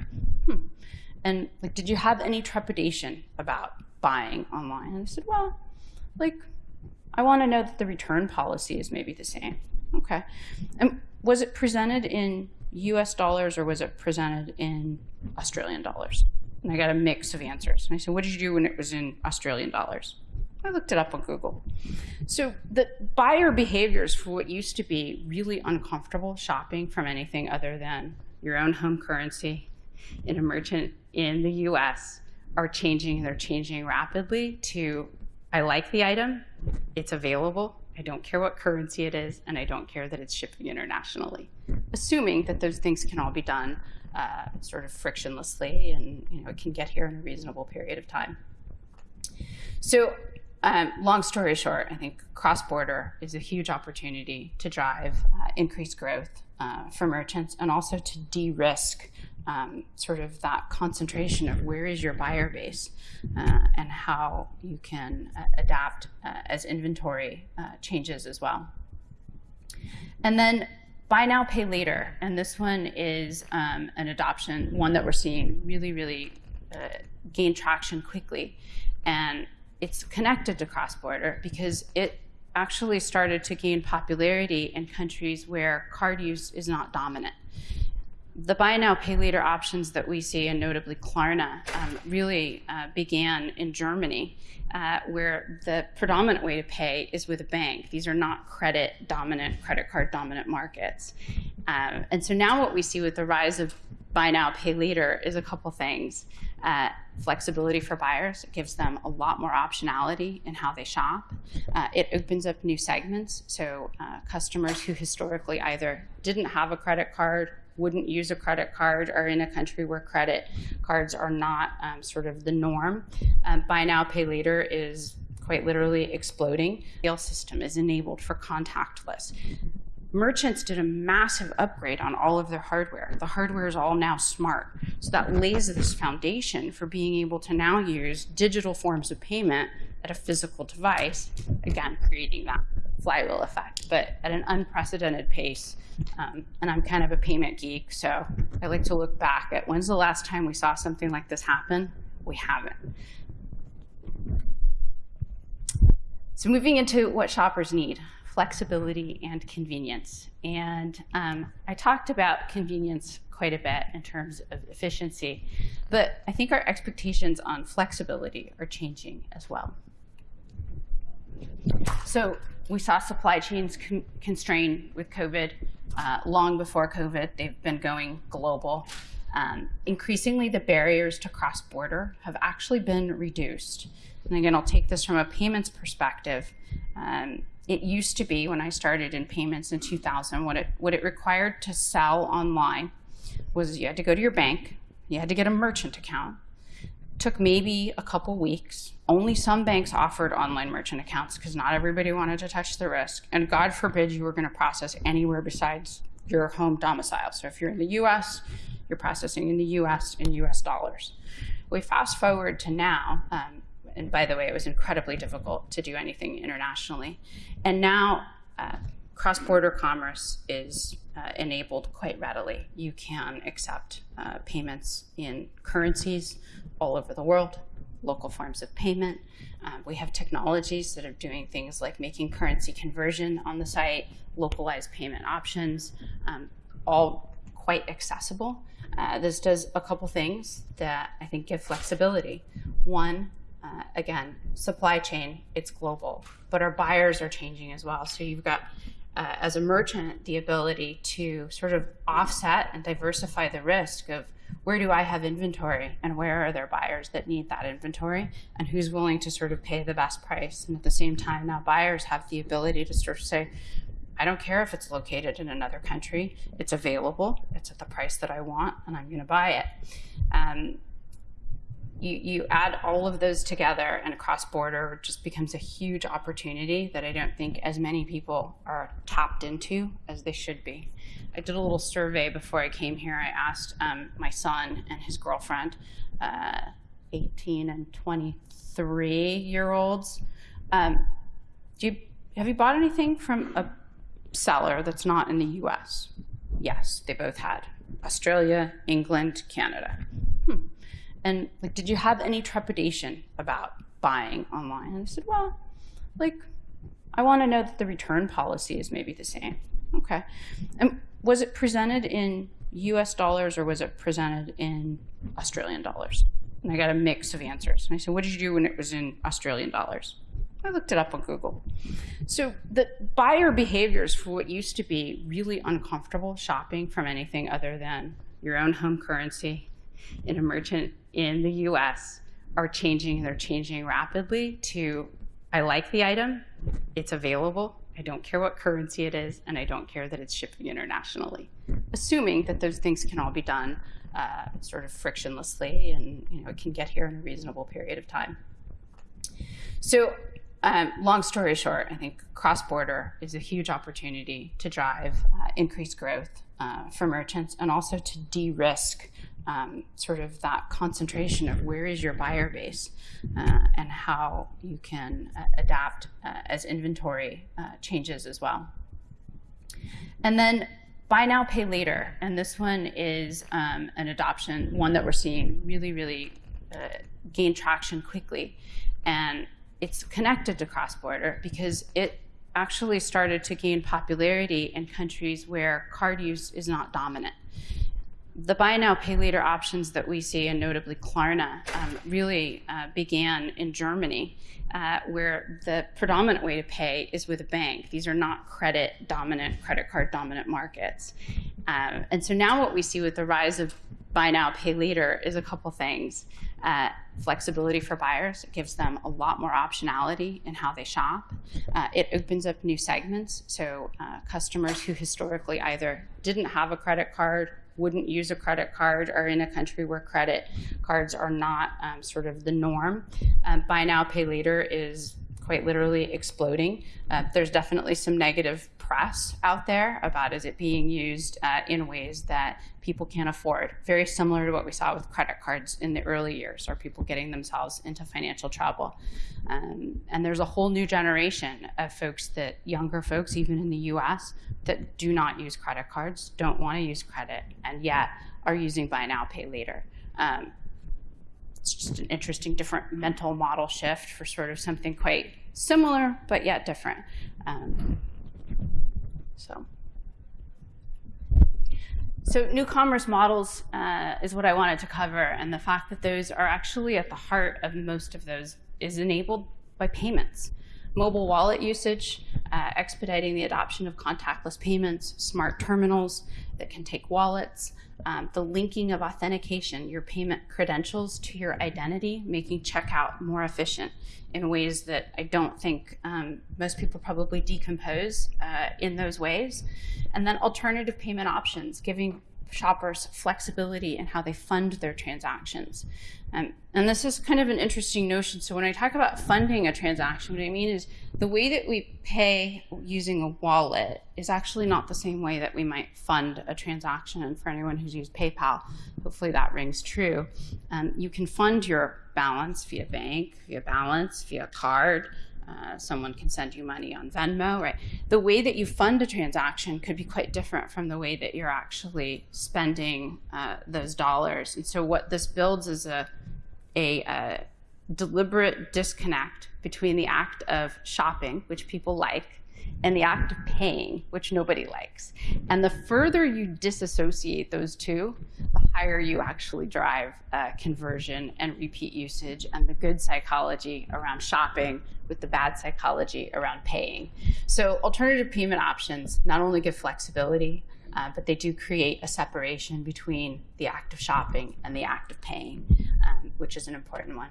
A: And like, did you have any trepidation about buying online? And I said, well, like, I want to know that the return policy is maybe the same. Okay. And was it presented in US dollars or was it presented in Australian dollars? And I got a mix of answers. And I said, what did you do when it was in Australian dollars? I looked it up on Google. So the buyer behaviors for what used to be really uncomfortable shopping from anything other than your own home currency in a merchant in the US are changing. They're changing rapidly to I like the item, it's available, I don't care what currency it is, and I don't care that it's shipping internationally. Assuming that those things can all be done uh, sort of frictionlessly and you know it can get here in a reasonable period of time. So um, long story short, I think cross-border is a huge opportunity to drive uh, increased growth uh, for merchants and also to de-risk um, sort of that concentration of where is your buyer base uh, and how you can uh, adapt uh, as inventory uh, changes as well. And then buy now, pay later. And this one is um, an adoption, one that we're seeing really, really gain traction quickly. And it's connected to cross-border because it actually started to gain popularity in countries where card use is not dominant. The buy now, pay later options that we see, and notably Klarna, um, really uh, began in Germany, uh, where the predominant way to pay is with a bank. These are not credit dominant, credit card dominant markets. Um, and so now what we see with the rise of buy now, pay later is a couple things. Uh, flexibility for buyers. It gives them a lot more optionality in how they shop. Uh, it opens up new segments. So uh, customers who historically either didn't have a credit card, wouldn't use a credit card, are in a country where credit cards are not um, sort of the norm. Um, buy now, pay later is quite literally exploding. The system is enabled for contactless merchants did a massive upgrade on all of their hardware. The hardware is all now smart. So that lays this foundation for being able to now use digital forms of payment at a physical device, again, creating that flywheel effect, but at an unprecedented pace. Um, and I'm kind of a payment geek, so I like to look back at when's the last time we saw something like this happen? We haven't. So moving into what shoppers need flexibility and convenience. And um, I talked about convenience quite a bit in terms of efficiency, but I think our expectations on flexibility are changing as well. So we saw supply chains con constrain with COVID uh, long before COVID. They've been going global. Um, increasingly, the barriers to cross-border have actually been reduced. And again, I'll take this from a payments perspective. Um, it used to be when I started in payments in 2000, what it, what it required to sell online was you had to go to your bank, you had to get a merchant account. Took maybe a couple weeks. Only some banks offered online merchant accounts because not everybody wanted to touch the risk. And God forbid you were going to process anywhere besides your home domicile. So if you're in the US, you're processing in the US in US dollars. We fast forward to now, um, and by the way, it was incredibly difficult to do anything internationally. And now uh, cross-border commerce is uh, enabled quite readily. You can accept uh, payments in currencies all over the world, local forms of payment. Um, we have technologies that are doing things like making currency conversion on the site, localized payment options, um, all quite accessible. Uh, this does a couple things that I think give flexibility. One, uh, again, supply chain, it's global, but our buyers are changing as well. So you've got, uh, as a merchant, the ability to sort of offset and diversify the risk of where do I have inventory and where are there buyers that need that inventory and who's willing to sort of pay the best price. And at the same time, now buyers have the ability to sort of say, I don't care if it's located in another country, it's available, it's at the price that I want, and I'm going to buy it. Um, you, you add all of those together and cross border just becomes a huge opportunity that I don't think as many people are tapped into as they should be. I did a little survey before I came here. I asked um, my son and his girlfriend, uh, 18 and 23 year olds, um, do you, have you bought anything from a seller that's not in the US? Yes, they both had. Australia, England, Canada. And like, did you have any trepidation about buying online? And I said, well, like, I want to know that the return policy is maybe the same. Okay. And was it presented in US dollars or was it presented in Australian dollars? And I got a mix of answers. And I said, what did you do when it was in Australian dollars? I looked it up on Google. So the buyer behaviors for what used to be really uncomfortable shopping from anything other than your own home currency in a merchant in the US are changing. They're changing rapidly to I like the item, it's available, I don't care what currency it is, and I don't care that it's shipping internationally. Assuming that those things can all be done uh, sort of frictionlessly and you know it can get here in a reasonable period of time. So um, long story short, I think cross-border is a huge opportunity to drive uh, increased growth uh, for merchants and also to de-risk um, sort of that concentration of where is your buyer base uh, and how you can uh, adapt uh, as inventory uh, changes as well. And then buy now, pay later. And this one is um, an adoption, one that we're seeing really, really gain traction quickly. And it's connected to cross-border because it actually started to gain popularity in countries where card use is not dominant. The buy now, pay later options that we see, and notably Klarna, um, really uh, began in Germany, uh, where the predominant way to pay is with a bank. These are not credit dominant, credit card dominant markets. Um, and so now what we see with the rise of buy now, pay later is a couple things. Uh, flexibility for buyers. It gives them a lot more optionality in how they shop. Uh, it opens up new segments. So uh, customers who historically either didn't have a credit card, wouldn't use a credit card, are in a country where credit cards are not um, sort of the norm. Um, buy now, pay later is quite literally exploding. Uh, there's definitely some negative press out there about is it being used uh, in ways that people can't afford. Very similar to what we saw with credit cards in the early years, or people getting themselves into financial trouble. Um, and there's a whole new generation of folks that, younger folks, even in the US, that do not use credit cards, don't want to use credit, and yet are using buy now, pay later. Um, it's just an interesting different mental model shift for sort of something quite similar but yet different. Um, so. So new commerce models uh, is what I wanted to cover, and the fact that those are actually at the heart of most of those is enabled by payments. Mobile wallet usage, uh, expediting the adoption of contactless payments, smart terminals that can take wallets, um, the linking of authentication, your payment credentials to your identity, making checkout more efficient in ways that I don't think um, most people probably decompose uh, in those ways. And then alternative payment options, giving shoppers flexibility in how they fund their transactions. Um, and this is kind of an interesting notion. So when I talk about funding a transaction, what I mean is the way that we pay using a wallet is actually not the same way that we might fund a transaction. And for anyone who's used PayPal, hopefully that rings true. Um, you can fund your balance via bank, via balance, via card, uh, someone can send you money on Venmo, right? The way that you fund a transaction could be quite different from the way that you're actually spending uh, those dollars. And so what this builds is a, a, a deliberate disconnect between the act of shopping, which people like, and the act of paying, which nobody likes. And the further you disassociate those two, the higher you actually drive uh, conversion and repeat usage and the good psychology around shopping with the bad psychology around paying. So alternative payment options not only give flexibility, uh, but they do create a separation between the act of shopping and the act of paying, um, which is an important one.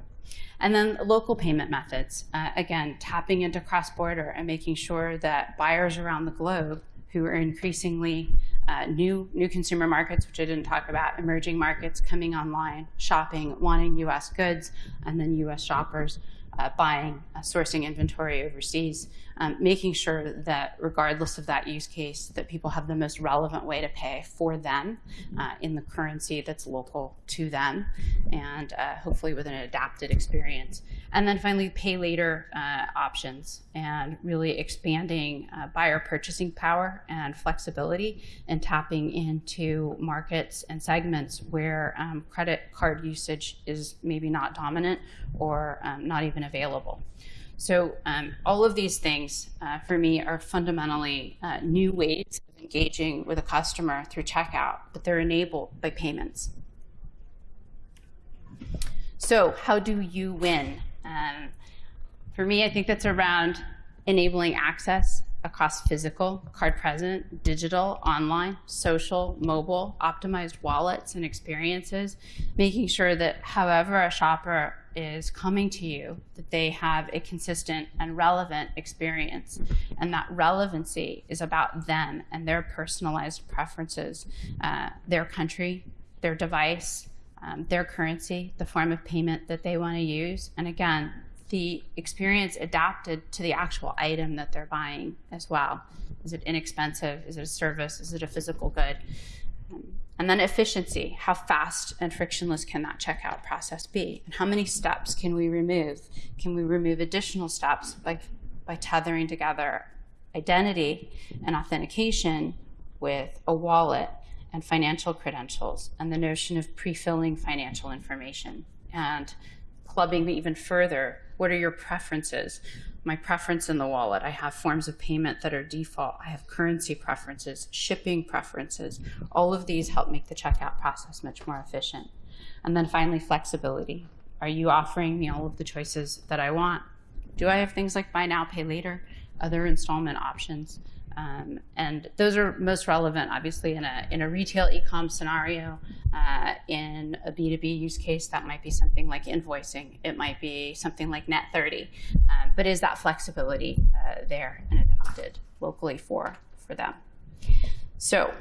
A: And then local payment methods, uh, again, tapping into cross-border and making sure that buyers around the globe who are increasingly uh, new new consumer markets, which I didn't talk about, emerging markets coming online, shopping, wanting U.S. goods, and then U.S. shoppers uh, buying, uh, sourcing inventory overseas, um, making sure that regardless of that use case, that people have the most relevant way to pay for them uh, in the currency that's local to them, and uh, hopefully with an adapted experience. And then finally, pay later uh, options and really expanding uh, buyer purchasing power and flexibility and tapping into markets and segments where um, credit card usage is maybe not dominant or um, not even available. So um, all of these things uh, for me are fundamentally uh, new ways of engaging with a customer through checkout, but they're enabled by payments. So how do you win? Um, for me, I think that's around enabling access across physical, card present, digital, online, social, mobile, optimized wallets and experiences, making sure that however a shopper is coming to you, that they have a consistent and relevant experience. And that relevancy is about them and their personalized preferences, uh, their country, their device, um, their currency, the form of payment that they want to use. And again, the experience adapted to the actual item that they're buying as well. Is it inexpensive? Is it a service? Is it a physical good? And then efficiency, how fast and frictionless can that checkout process be? And how many steps can we remove? Can we remove additional steps by, by tethering together identity and authentication with a wallet and financial credentials and the notion of pre-filling financial information and clubbing even further what are your preferences? My preference in the wallet. I have forms of payment that are default. I have currency preferences, shipping preferences. All of these help make the checkout process much more efficient. And then finally, flexibility. Are you offering me all of the choices that I want? Do I have things like buy now, pay later, other installment options? Um, and those are most relevant, obviously, in a, in a retail e-com scenario. Uh, in a B2B use case, that might be something like invoicing. It might be something like Net30. Um, but is that flexibility uh, there and adopted locally for, for them? So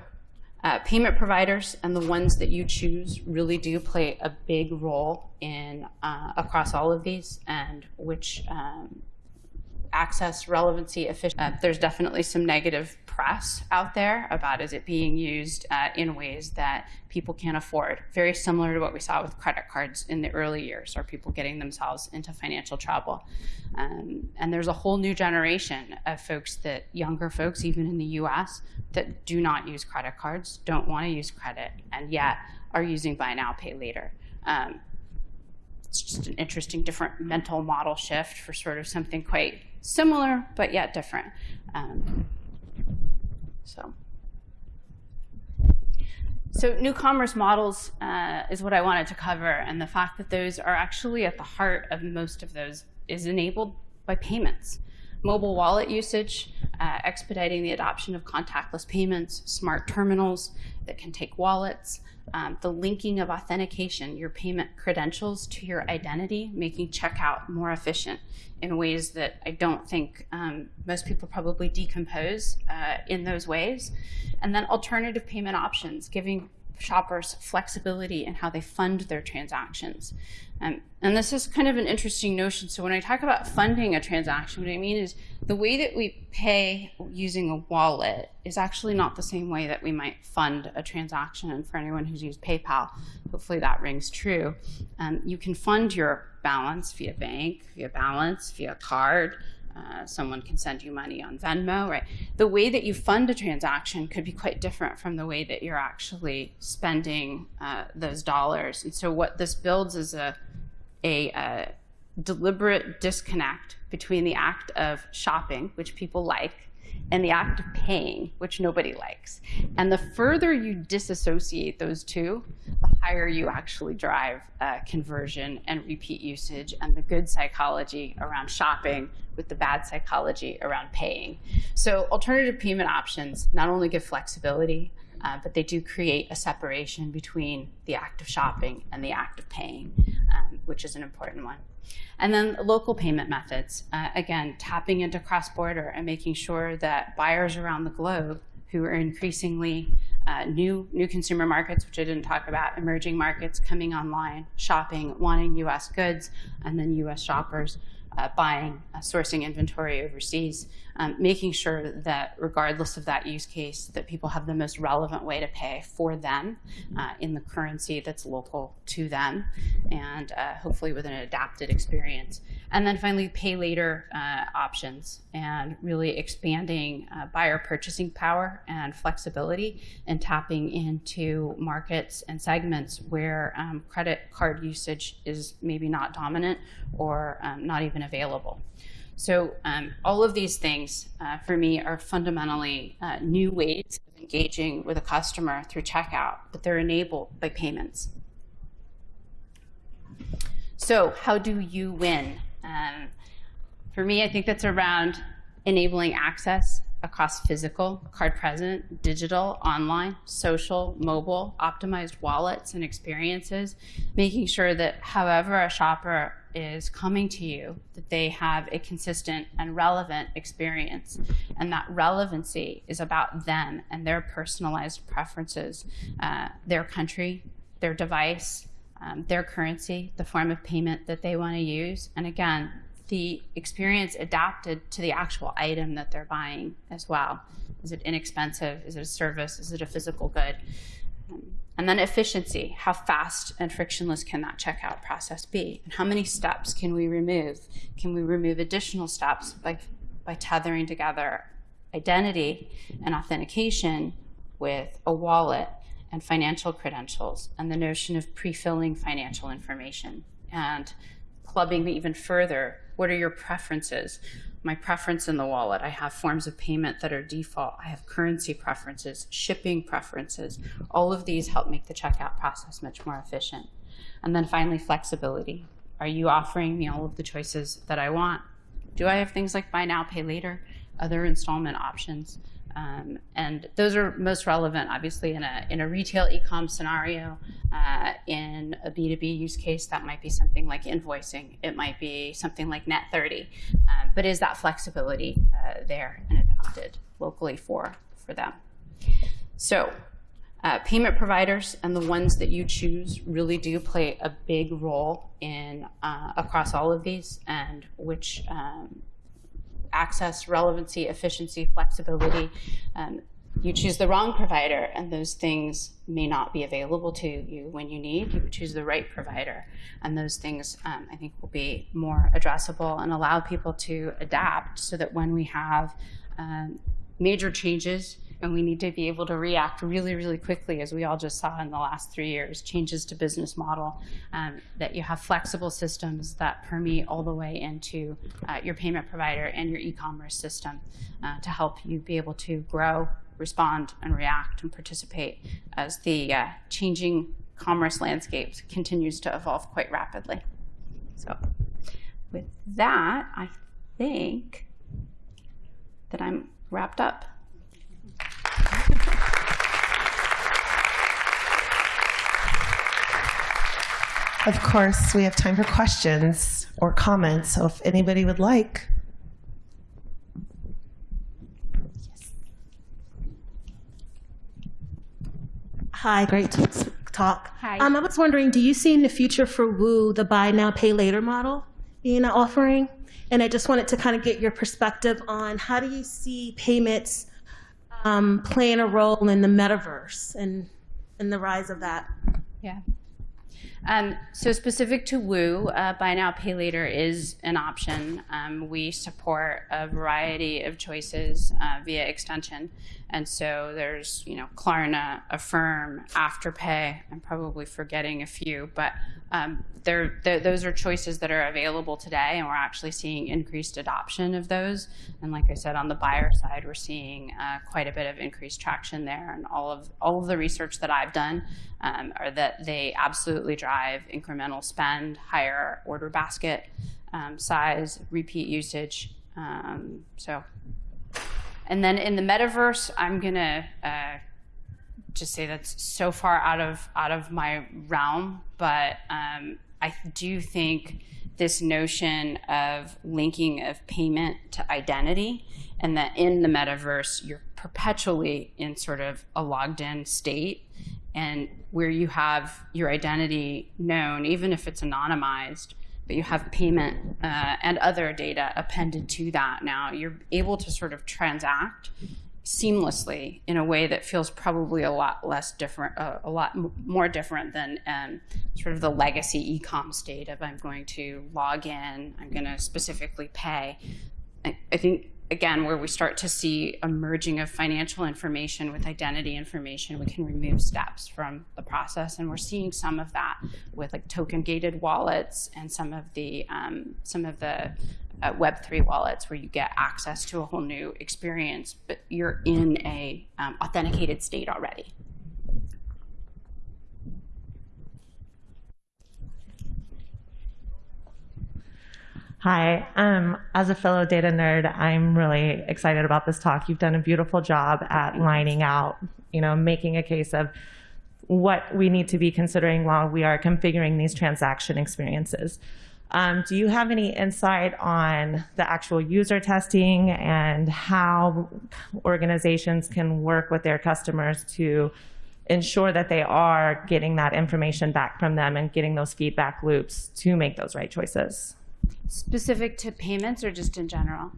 A: uh, payment providers and the ones that you choose really do play a big role in uh, across all of these and which um, access, relevancy, efficiency. Uh, there's definitely some negative press out there about is it being used uh, in ways that people can't afford. Very similar to what we saw with credit cards in the early years, or people getting themselves into financial trouble. Um, and there's a whole new generation of folks that, younger folks, even in the US, that do not use credit cards, don't want to use credit, and yet are using buy now, pay later. Um, it's just an interesting different mental model shift for sort of something quite similar but yet different. Um, so. So new commerce models uh, is what I wanted to cover, and the fact that those are actually at the heart of most of those is enabled by payments. Mobile wallet usage, uh, expediting the adoption of contactless payments, smart terminals that can take wallets, um, the linking of authentication, your payment credentials to your identity, making checkout more efficient in ways that I don't think um, most people probably decompose uh, in those ways. And then alternative payment options, giving shoppers flexibility in how they fund their transactions. Um, and this is kind of an interesting notion. So when I talk about funding a transaction, what I mean is the way that we pay using a wallet is actually not the same way that we might fund a transaction. And for anyone who's used PayPal, hopefully that rings true. Um, you can fund your balance via bank, via balance, via card, uh, someone can send you money on Venmo, right? The way that you fund a transaction could be quite different from the way that you're actually spending uh, those dollars. And so, what this builds is a, a, uh deliberate disconnect between the act of shopping, which people like, and the act of paying, which nobody likes. And the further you disassociate those two, the higher you actually drive uh, conversion and repeat usage and the good psychology around shopping with the bad psychology around paying. So alternative payment options not only give flexibility, uh, but they do create a separation between the act of shopping and the act of paying, um, which is an important one. And then local payment methods, uh, again, tapping into cross-border and making sure that buyers around the globe who are increasingly uh, new new consumer markets, which I didn't talk about, emerging markets coming online, shopping, wanting U.S. goods, and then U.S. shoppers uh, buying, uh, sourcing inventory overseas, um, making sure that regardless of that use case, that people have the most relevant way to pay for them uh, in the currency that's local to them, and uh, hopefully with an adapted experience. And then finally, pay later uh, options and really expanding uh, buyer purchasing power and flexibility and tapping into markets and segments where um, credit card usage is maybe not dominant or um, not even available. So um, all of these things uh, for me are fundamentally uh, new ways of engaging with a customer through checkout, but they're enabled by payments. So how do you win? Um, for me, I think that's around enabling access across physical, card present, digital, online, social, mobile, optimized wallets and experiences, making sure that however a shopper is coming to you, that they have a consistent and relevant experience. And that relevancy is about them and their personalized preferences, uh, their country, their device, um, their currency, the form of payment that they want to use. And again, the experience adapted to the actual item that they're buying as well. Is it inexpensive? Is it a service? Is it a physical good? And then efficiency, how fast and frictionless can that checkout process be? And how many steps can we remove? Can we remove additional steps by, by tethering together identity and authentication with a wallet and financial credentials and the notion of pre-filling financial information and clubbing even further. What are your preferences? My preference in the wallet. I have forms of payment that are default. I have currency preferences, shipping preferences. All of these help make the checkout process much more efficient. And then finally, flexibility. Are you offering me all of the choices that I want? Do I have things like buy now, pay later, other installment options? Um, and those are most relevant, obviously, in a, in a retail e-com scenario. Uh, in a B2B use case, that might be something like invoicing. It might be something like Net30. Um, but is that flexibility uh, there and adopted locally for, for them? So uh, payment providers and the ones that you choose really do play a big role in uh, across all of these and which um, access, relevancy, efficiency, flexibility. Um, you choose the wrong provider and those things may not be available to you when you need. You choose the right provider and those things um, I think will be more addressable and allow people to adapt so that when we have um, major changes and we need to be able to react really, really quickly, as we all just saw in the last three years, changes to business model, um, that you have flexible systems that permeate all the way into uh, your payment provider and your e-commerce system uh, to help you be able to grow, respond, and react and participate as the uh, changing commerce landscape continues to evolve quite rapidly. So with that, I think that I'm wrapped up.
B: Of course, we have time for questions or comments, so if anybody would like.
C: Hi, great talk.
A: Hi.
C: Um, I was wondering, do you see in the future for Woo the buy now, pay later model being an offering? And I just wanted to kind of get your perspective on how do you see payments um, playing a role in the metaverse and, and the rise of that?
A: Yeah. Um, so specific to Woo, uh, buy now, pay later is an option. Um, we support a variety of choices uh, via extension, and so there's you know Klarna, Affirm, Afterpay. I'm probably forgetting a few, but um, there, there, those are choices that are available today, and we're actually seeing increased adoption of those. And like I said, on the buyer side, we're seeing uh, quite a bit of increased traction there. And all of all of the research that I've done um, are that they absolutely drive incremental spend, higher order basket um, size, repeat usage. Um, so, and then in the metaverse, I'm gonna. Uh, just say that's so far out of out of my realm, but um, I do think this notion of linking of payment to identity, and that in the metaverse you're perpetually in sort of a logged in state, and where you have your identity known, even if it's anonymized, but you have payment uh, and other data appended to that. Now you're able to sort of transact seamlessly in a way that feels probably a lot less different, uh, a lot more different than um, sort of the legacy e-com state of I'm going to log in, I'm going to specifically pay. I, I think again, where we start to see a merging of financial information with identity information, we can remove steps from the process, and we're seeing some of that with like token gated wallets and some of the um, some of the uh, Web3 wallets where you get access to a whole new experience, but you're in a um, authenticated state already.
D: Hi, um, as a fellow data nerd, I'm really excited about this talk. You've done a beautiful job at lining out, you know, making a case of what we need to be considering while we are configuring these transaction experiences. Um, do you have any insight on the actual user testing and how organizations can work with their customers to ensure that they are getting that information back from them and getting those feedback loops to make those right choices?
A: Specific to payments or just in general?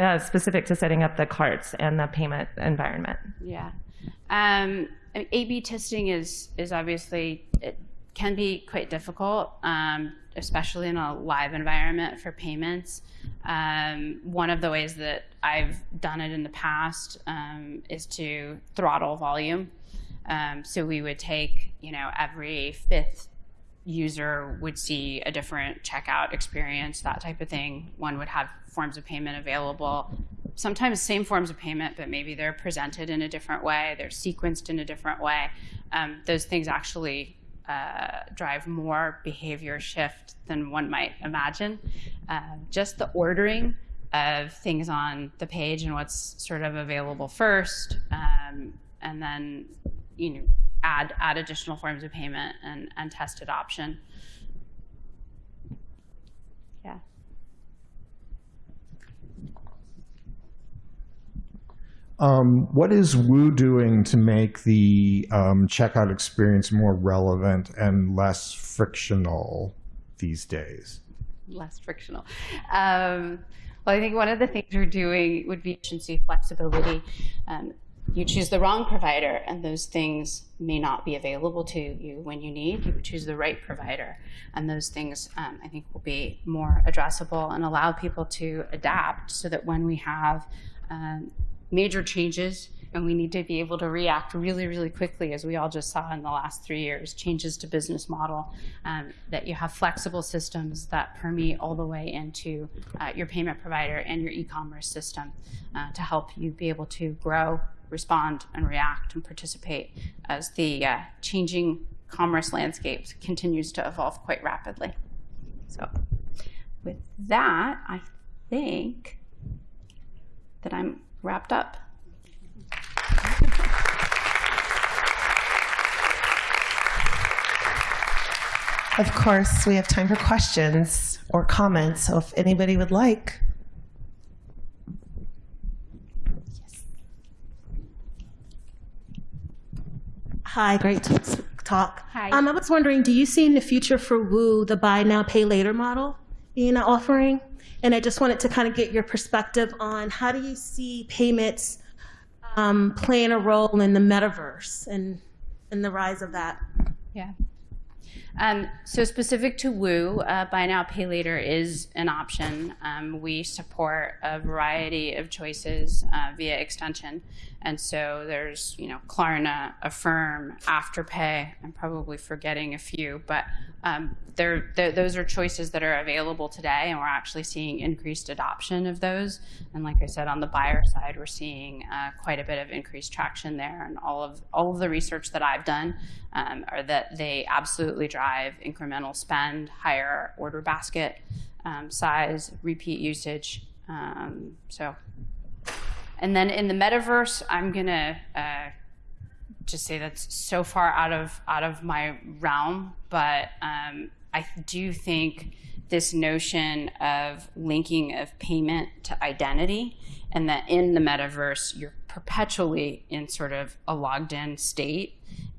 D: uh, specific to setting up the carts and the payment environment.
A: Yeah. Um, A/B testing is is obviously it can be quite difficult, um, especially in a live environment for payments. Um, one of the ways that I've done it in the past um, is to throttle volume. Um, so we would take, you know, every fifth user would see a different checkout experience, that type of thing. One would have forms of payment available. Sometimes same forms of payment, but maybe they're presented in a different way, they're sequenced in a different way. Um, those things actually uh, drive more behavior shift than one might imagine. Uh, just the ordering of things on the page and what's sort of available first, um, and then you know add add additional forms of payment and, and test adoption. Yeah.
E: Um, what is Woo doing to make the um, checkout experience more relevant and less frictional these days?
A: less frictional. Um, well, I think one of the things we're doing would be efficiency, flexibility. You choose the wrong provider, and those things may not be available to you when you need. You choose the right provider, and those things um, I think will be more addressable and allow people to adapt so that when we have um, major changes and we need to be able to react really, really quickly, as we all just saw in the last three years, changes to business model, um, that you have flexible systems that permeate all the way into uh, your payment provider and your e-commerce system uh, to help you be able to grow, respond, and react and participate as the uh, changing commerce landscape continues to evolve quite rapidly. So with that, I think that I'm wrapped up.
B: Of course, we have time for questions or comments. So if anybody would like.
C: Hi, great talk.
A: Hi.
C: Um, I was wondering, do you see in the future for Woo the buy now, pay later model being an offering? And I just wanted to kind of get your perspective on how do you see payments um, playing a role in the metaverse and, and the rise of that?
A: Yeah. Um, so specific to Woo, uh, buy now, pay later is an option. Um, we support a variety of choices uh, via extension. And so there's, you know, Klarna, Affirm, Afterpay. I'm probably forgetting a few, but um, they're, they're- those are choices that are available today, and we're actually seeing increased adoption of those. And like I said, on the buyer side, we're seeing uh, quite a bit of increased traction there. And all of all of the research that I've done um, are that they absolutely drive incremental spend, higher order basket um, size, repeat usage. Um, so and then in the metaverse, I'm gonna uh, just say that's so far out of out of my realm, but um, I do think this notion of linking of payment to identity, and that in the metaverse you're perpetually in sort of a logged in state,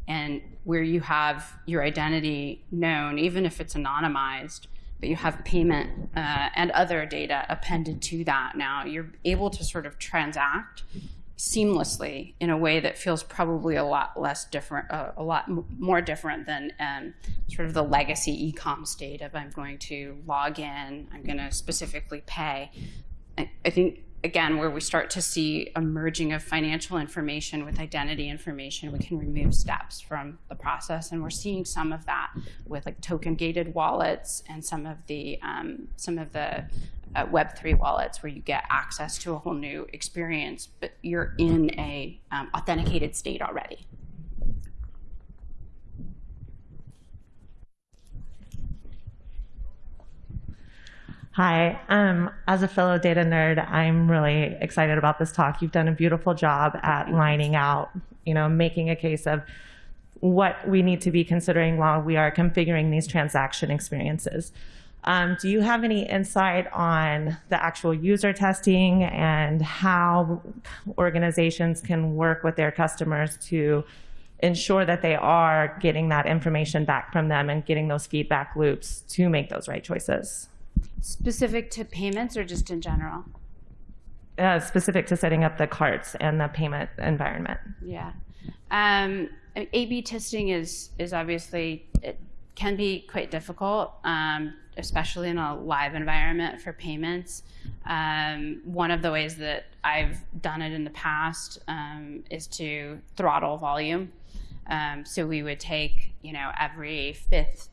A: and where you have your identity known, even if it's anonymized, but you have payment uh, and other data appended to that now, you're able to sort of transact seamlessly in a way that feels probably a lot less different, uh, a lot more different than um, sort of the legacy e-com state of I'm going to log in, I'm going to specifically pay. I, I think again, where we start to see a merging of financial information with identity information, we can remove steps from the process, and we're seeing some of that with like token gated wallets and some of the um, some of the uh, Web three wallets where you get access to a whole new experience, but you're in a um, authenticated state already.
D: Hi, um, as a fellow data nerd, I'm really excited about this talk. You've done a beautiful job at lining out, you know, making a case of what we need to be considering while we are configuring these transaction experiences. Um, do you have any insight on the actual user testing and how organizations can work with their customers to ensure that they are getting that information back from them and getting those feedback loops to make those right choices?
A: Specific to payments or just in general?
D: uh, specific to setting up the carts and the payment environment.
A: Yeah. Um, A/B testing is is obviously it can be quite difficult, um, especially in a live environment for payments. Um, one of the ways that I've done it in the past um, is to throttle volume. Um, so we would take, you know, every fifth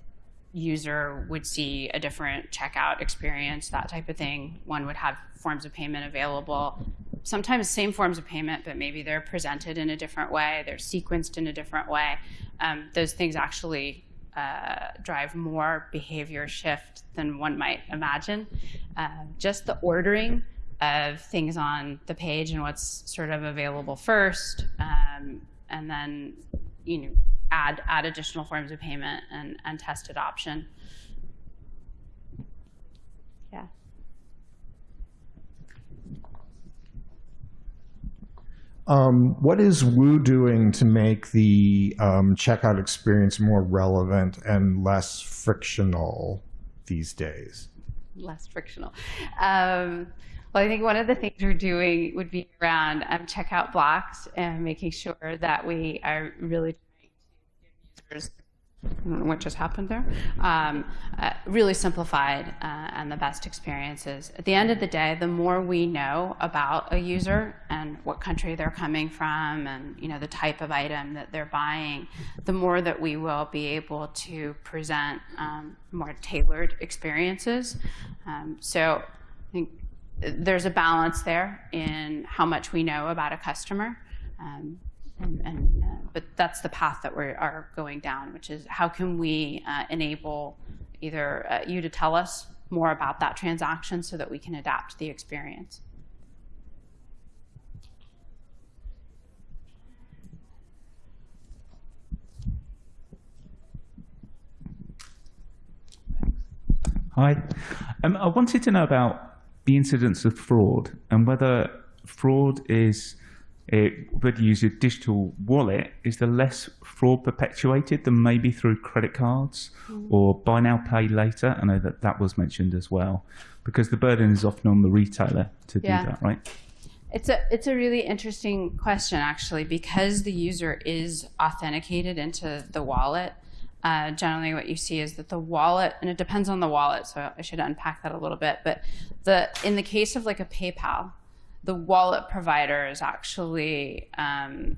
A: user would see a different checkout experience, that type of thing. One would have forms of payment available, sometimes same forms of payment, but maybe they're presented in a different way, they're sequenced in a different way. Um, those things actually uh, drive more behavior shift than one might imagine. Uh, just the ordering of things on the page and what's sort of available first, um, and then you know add add additional forms of payment and, and test adoption. Yeah.
E: Um, what is Woo doing to make the um, checkout experience more relevant and less frictional these days?
A: less frictional. Um, well, I think one of the things we're doing would be around um, checkout blocks and making sure that we are really trying to give know what just happened there. Um, uh, really simplified uh, and the best experiences. At the end of the day, the more we know about a user and what country they're coming from, and you know the type of item that they're buying, the more that we will be able to present um, more tailored experiences. Um, so I think there's a balance there in how much we know about a customer. Um, and, and, uh, but that's the path that we are going down, which is how can we uh, enable either uh, you to tell us more about that transaction so that we can adapt the experience.
F: Hi. Um, I wanted to know about the incidence of fraud and whether fraud is, whether you use a digital wallet, is the less fraud perpetuated than maybe through credit cards or buy now, pay later? I know that that was mentioned as well, because the burden is often on the retailer to
A: Yeah.
F: do that, right?
A: It's a it's a really interesting question actually because the user is authenticated into the wallet. uh, generally what you see is that the wallet, and it depends on the wallet, so I should unpack that a little bit. But the in the case of like a PayPal, the wallet provider is actually um,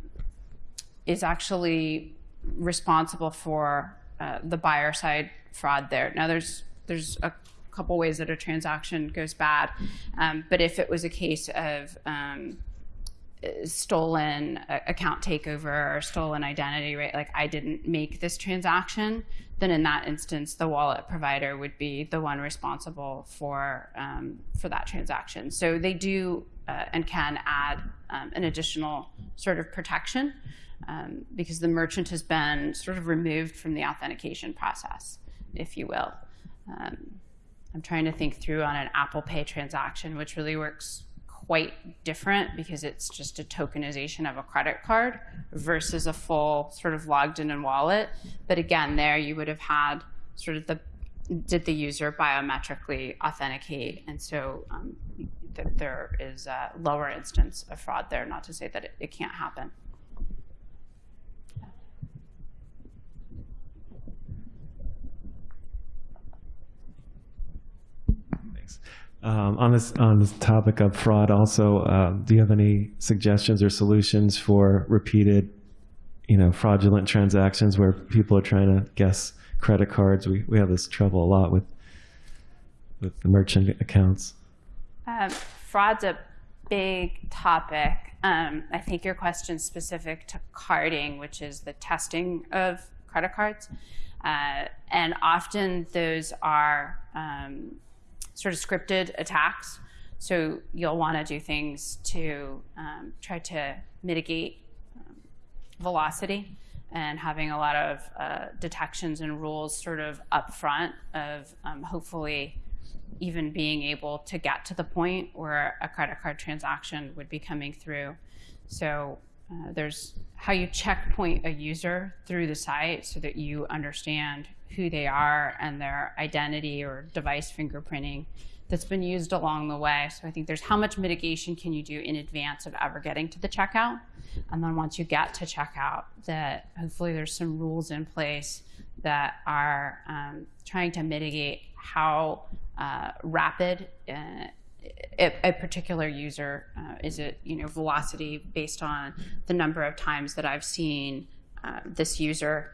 A: is actually responsible for uh, the buyer side fraud there. Now there's there's a couple ways that a transaction goes bad, um, but if it was a case of um, stolen uh, account takeover or stolen identity, right? Like I didn't make this transaction, then in that instance, the wallet provider would be the one responsible for um, for that transaction. So they do uh, and can add um, an additional sort of protection um, because the merchant has been sort of removed from the authentication process, if you will. Um, I'm trying to think through on an Apple Pay transaction, which really works quite different because it's just a tokenization of a credit card versus a full sort of logged in and wallet. But again, there you would have had sort of the did the user biometrically authenticate, and so um, th there is a lower instance of fraud there. Not to say that it, it can't happen.
G: Thanks. Um, on this on this topic of fraud, also, um, do you have any suggestions or solutions for repeated, you know, fraudulent transactions where people are trying to guess credit cards? We we have this trouble a lot with with the merchant accounts.
A: Um, fraud's a big topic. Um, I think your question's specific to carding, which is the testing of credit cards. Uh, and often those are um, sort of scripted attacks. So you'll want to do things to um, try to mitigate um, velocity and having a lot of uh, detections and rules sort of upfront of um, hopefully even being able to get to the point where a credit card transaction would be coming through. So uh, there's how you checkpoint a user through the site so that you understand who they are and their identity or device fingerprinting that's been used along the way. So I think there's how much mitigation can you do in advance of ever getting to the checkout? And then once you get to checkout, that hopefully there's some rules in place that are um, trying to mitigate how uh, rapid uh, a, a, particular user uh, is it you know velocity based on the number of times that I've seen uh, this user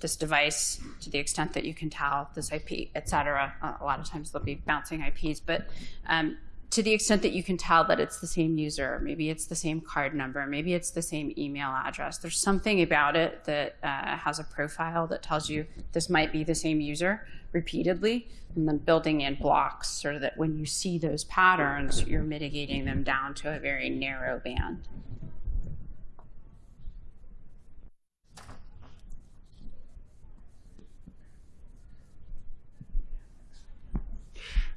A: this device to the extent that you can tell this IP, et cetera. A lot of times they'll be bouncing IPs, but um, to the extent that you can tell that it's the same user, maybe it's the same card number, maybe it's the same email address. There's something about it that uh, has a profile that tells you this might be the same user repeatedly, and then building in blocks so that when you see those patterns, you're mitigating them down to a very narrow band.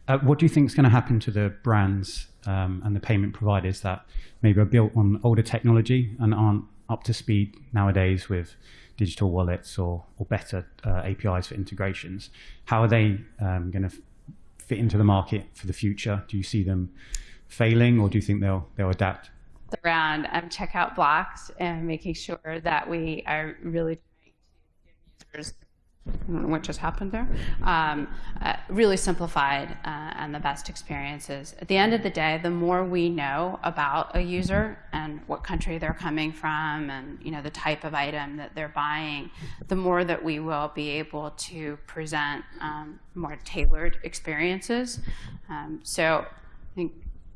H: Uh, what do you think is going to happen to the brands um, and the payment providers that maybe are built on older technology and aren't up to speed nowadays with digital wallets or, or better uh, APIs for integrations? How are they um, going to fit into the market for the future? Do you see them failing or do you think they'll, they'll adapt?
A: Around um, checkout blocks and making sure that we are really trying to give users I don't know what just happened there, um, uh, really simplified uh, and the best experiences. At the end of the day, the more we know about a user and what country they're coming from and you know the type of item that they're buying, the more that we will be able to present um, more tailored experiences. Um, so I think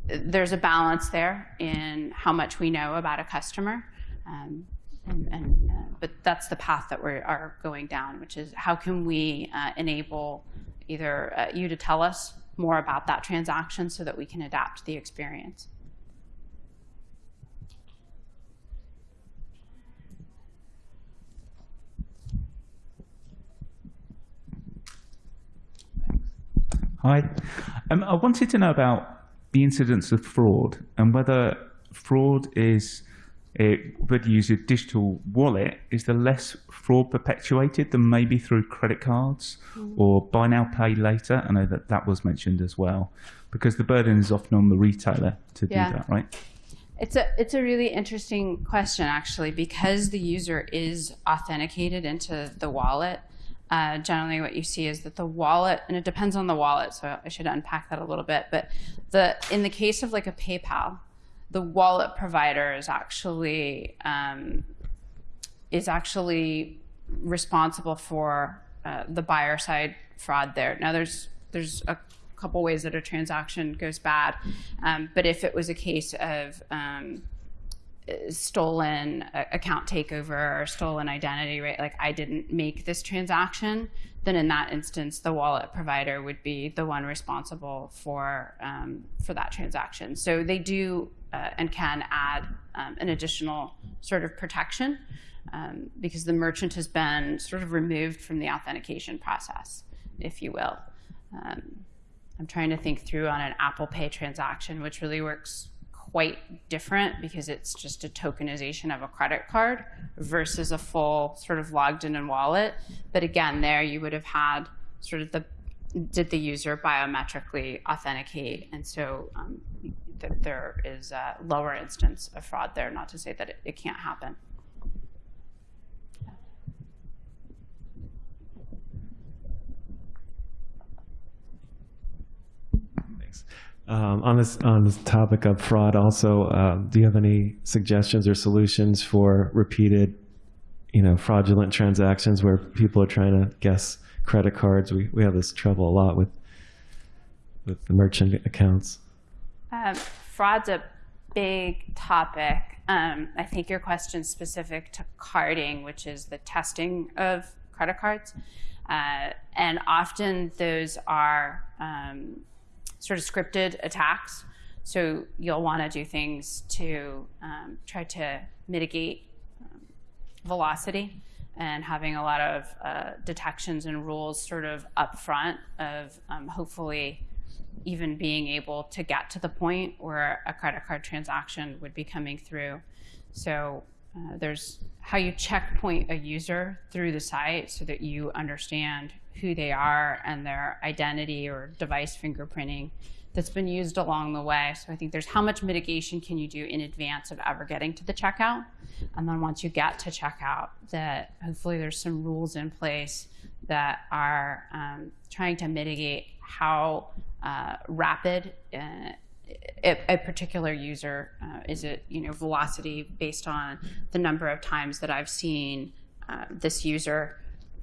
A: there's a balance there in how much we know about a customer. Um, and, and uh, but that's the path that we are going down, which is how can we uh, enable either uh, you to tell us more about that transaction so that we can adapt the experience.
F: Hi. Um, I wanted to know about the incidence of fraud and whether fraud is whether you use a digital wallet, is the less fraud perpetuated than maybe through credit cards mm. or buy now, pay later? I know that that was mentioned as well, because the burden is often on the retailer to yeah. do that, right?
A: It's a it's a really interesting question actually because the user is authenticated into the wallet. uh, generally what you see is that the wallet, and it depends on the wallet, so I should unpack that a little bit. But the in the case of like a PayPal, the wallet provider is actually um, is actually responsible for uh, the buyer side fraud there. Now there's there's a couple ways that a transaction goes bad, um, but if it was a case of um, stolen uh, account takeover or stolen identity, right? Like I didn't make this transaction, then in that instance, the wallet provider would be the one responsible for um, for that transaction. So they do uh, and can add um, an additional sort of protection um, because the merchant has been sort of removed from the authentication process, if you will. Um, I'm trying to think through on an Apple Pay transaction, which really works quite different because it's just a tokenization of a credit card versus a full sort of logged in and wallet. But again, there you would have had sort of the did the user biometrically authenticate, and so um, th there is a lower instance of fraud there. Not to say that it, it can't happen.
G: Thanks. Um, on this on this topic of fraud, also, um, do you have any suggestions or solutions for repeated, you know, fraudulent transactions where people are trying to guess credit cards? We we have this trouble a lot with with the merchant accounts.
A: Um, fraud's a big topic. Um, I think your question's specific to carding, which is the testing of credit cards. Uh, and often those are um, sort of scripted attacks. So you'll want to do things to um, try to mitigate um, velocity and having a lot of uh, detections and rules sort of upfront of um, hopefully even being able to get to the point where a credit card transaction would be coming through. So uh, there's how you checkpoint a user through the site so that you understand who they are and their identity or device fingerprinting that's been used along the way. So I think there's how much mitigation can you do in advance of ever getting to the checkout? And then once you get to checkout, that hopefully there's some rules in place that are um, trying to mitigate how uh, rapid uh, a, a, particular user uh, is it you know velocity based on the number of times that I've seen uh, this user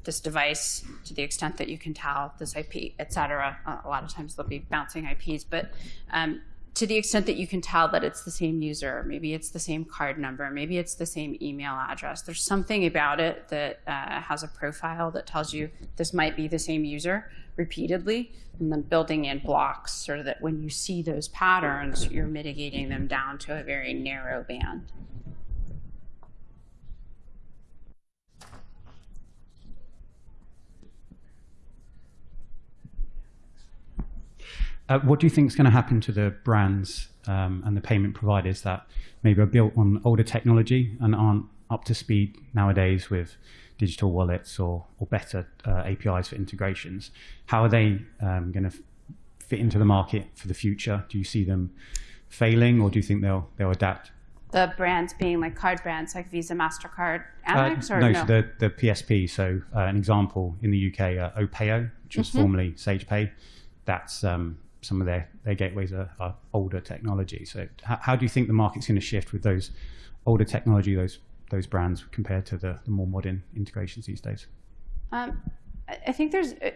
A: this device to the extent that you can tell this IP, et cetera. A lot of times they'll be bouncing IPs, but um, to the extent that you can tell that it's the same user, maybe it's the same card number, maybe it's the same email address. There's something about it that uh, has a profile that tells you this might be the same user repeatedly, and then building in blocks so that when you see those patterns, you're mitigating them down to a very narrow band.
H: Uh, what do you think is going to happen to the brands um, and the payment providers that maybe are built on older technology and aren't up to speed nowadays with digital wallets or, or better uh, APIs for integrations? How are they um, going to fit into the market for the future? Do you see them failing or do you think they'll, they'll adapt?
A: The brands being like card brands like Visa, MasterCard,
H: Uh,
A: Amex, or
H: no,
A: no?
H: so the, the PSP. So uh, an example in the UK, uh, Opayo, which was formerly SagePay, that's um, some of their, their gateways are, are older technology. So how, how do you think the market's going to shift with those older technology, those those brands compared to the, the more modern integrations these days?
A: Um, I think there's, uh,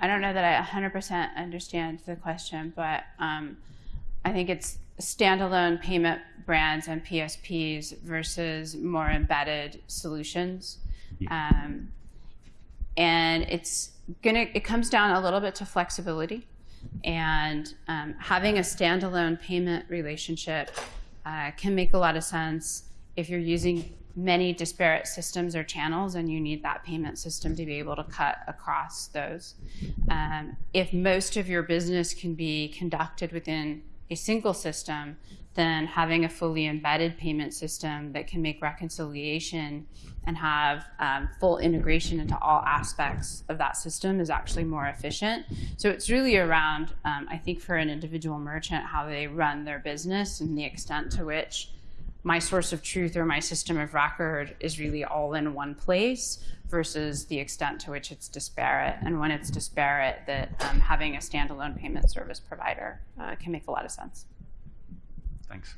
A: I don't know that I 100% understand the question, but um, I think it's standalone payment brands and PSPs versus more embedded solutions. Um, and it's gonna, it comes down a little bit to flexibility and um, having a standalone payment relationship uh, can make a lot of sense if you're using many disparate systems or channels and you need that payment system to be able to cut across those. Um, if most of your business can be conducted within a single system, than having a fully embedded payment system that can make reconciliation and have um, full integration into all aspects of that system is actually more efficient. So it's really around, um, I think for an individual merchant, how they run their business and the extent to which my source of truth or my system of record is really all in one place versus the extent to which it's disparate. And when it's disparate, that um, having a standalone payment service provider uh, can make a lot of sense.
F: Thanks.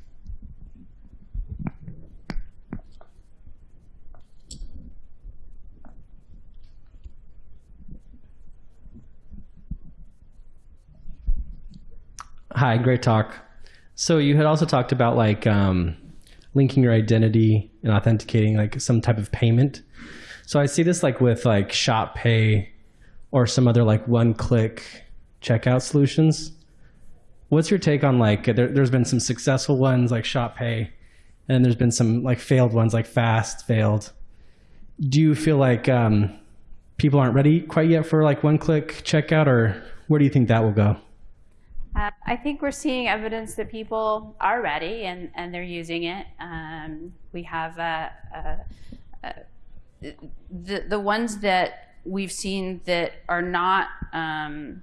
I: Hi, great talk. So you had also talked about like um, linking your identity and authenticating like some type of payment. So I see this like with like Shop Pay or some other like one-click checkout solutions. What's your take on like there, there's been some successful ones like Shop Pay, and there's been some like failed ones like Fast failed. Do you feel like um, people aren't ready quite yet for like one-click checkout, or where do you think that will go?
A: Uh, I think we're seeing evidence that people are ready and, and they're using it. Um, we have a, uh, uh, the, the ones that we've seen that are not, um,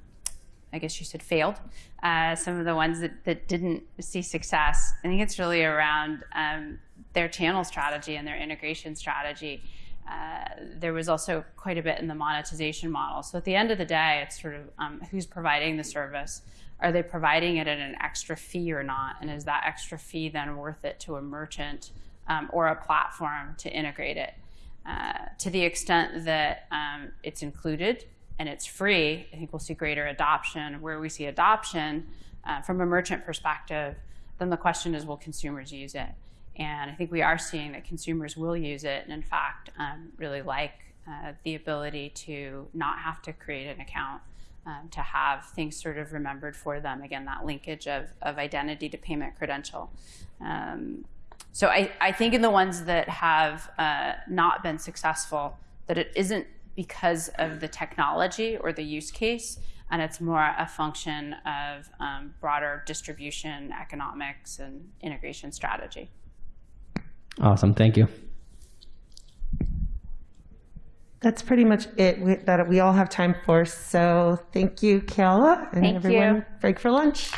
A: I guess you said failed, uh, some of the ones that, that didn't see success. I think it's really around um, their channel strategy and their integration strategy. Uh, there was also quite a bit in the monetization model. So at the end of the day, it's sort of um, who's providing the service. Are they providing it at an extra fee or not? And is that extra fee then worth it to a merchant um, or a platform to integrate it? Uh, to the extent that um, it's included and it's free, I think we'll see greater adoption. Where we see adoption uh, from a merchant perspective, then the question is, will consumers use it? And I think we are seeing that consumers will use it, and in fact, um, really like uh, the ability to not have to create an account, um, to have things sort of remembered for them. Again, that linkage of, of identity to payment credential. Um, so I, I think in the ones that have uh, not been successful, that it isn't because of the technology or the use case, and it's more a function of um, broader distribution, economics, and integration strategy.
I: Awesome, thank you.
B: That's pretty much it we, that we all have time for. So thank you, Kayla, and
A: Thank
B: everyone.
A: you.
B: Break for lunch.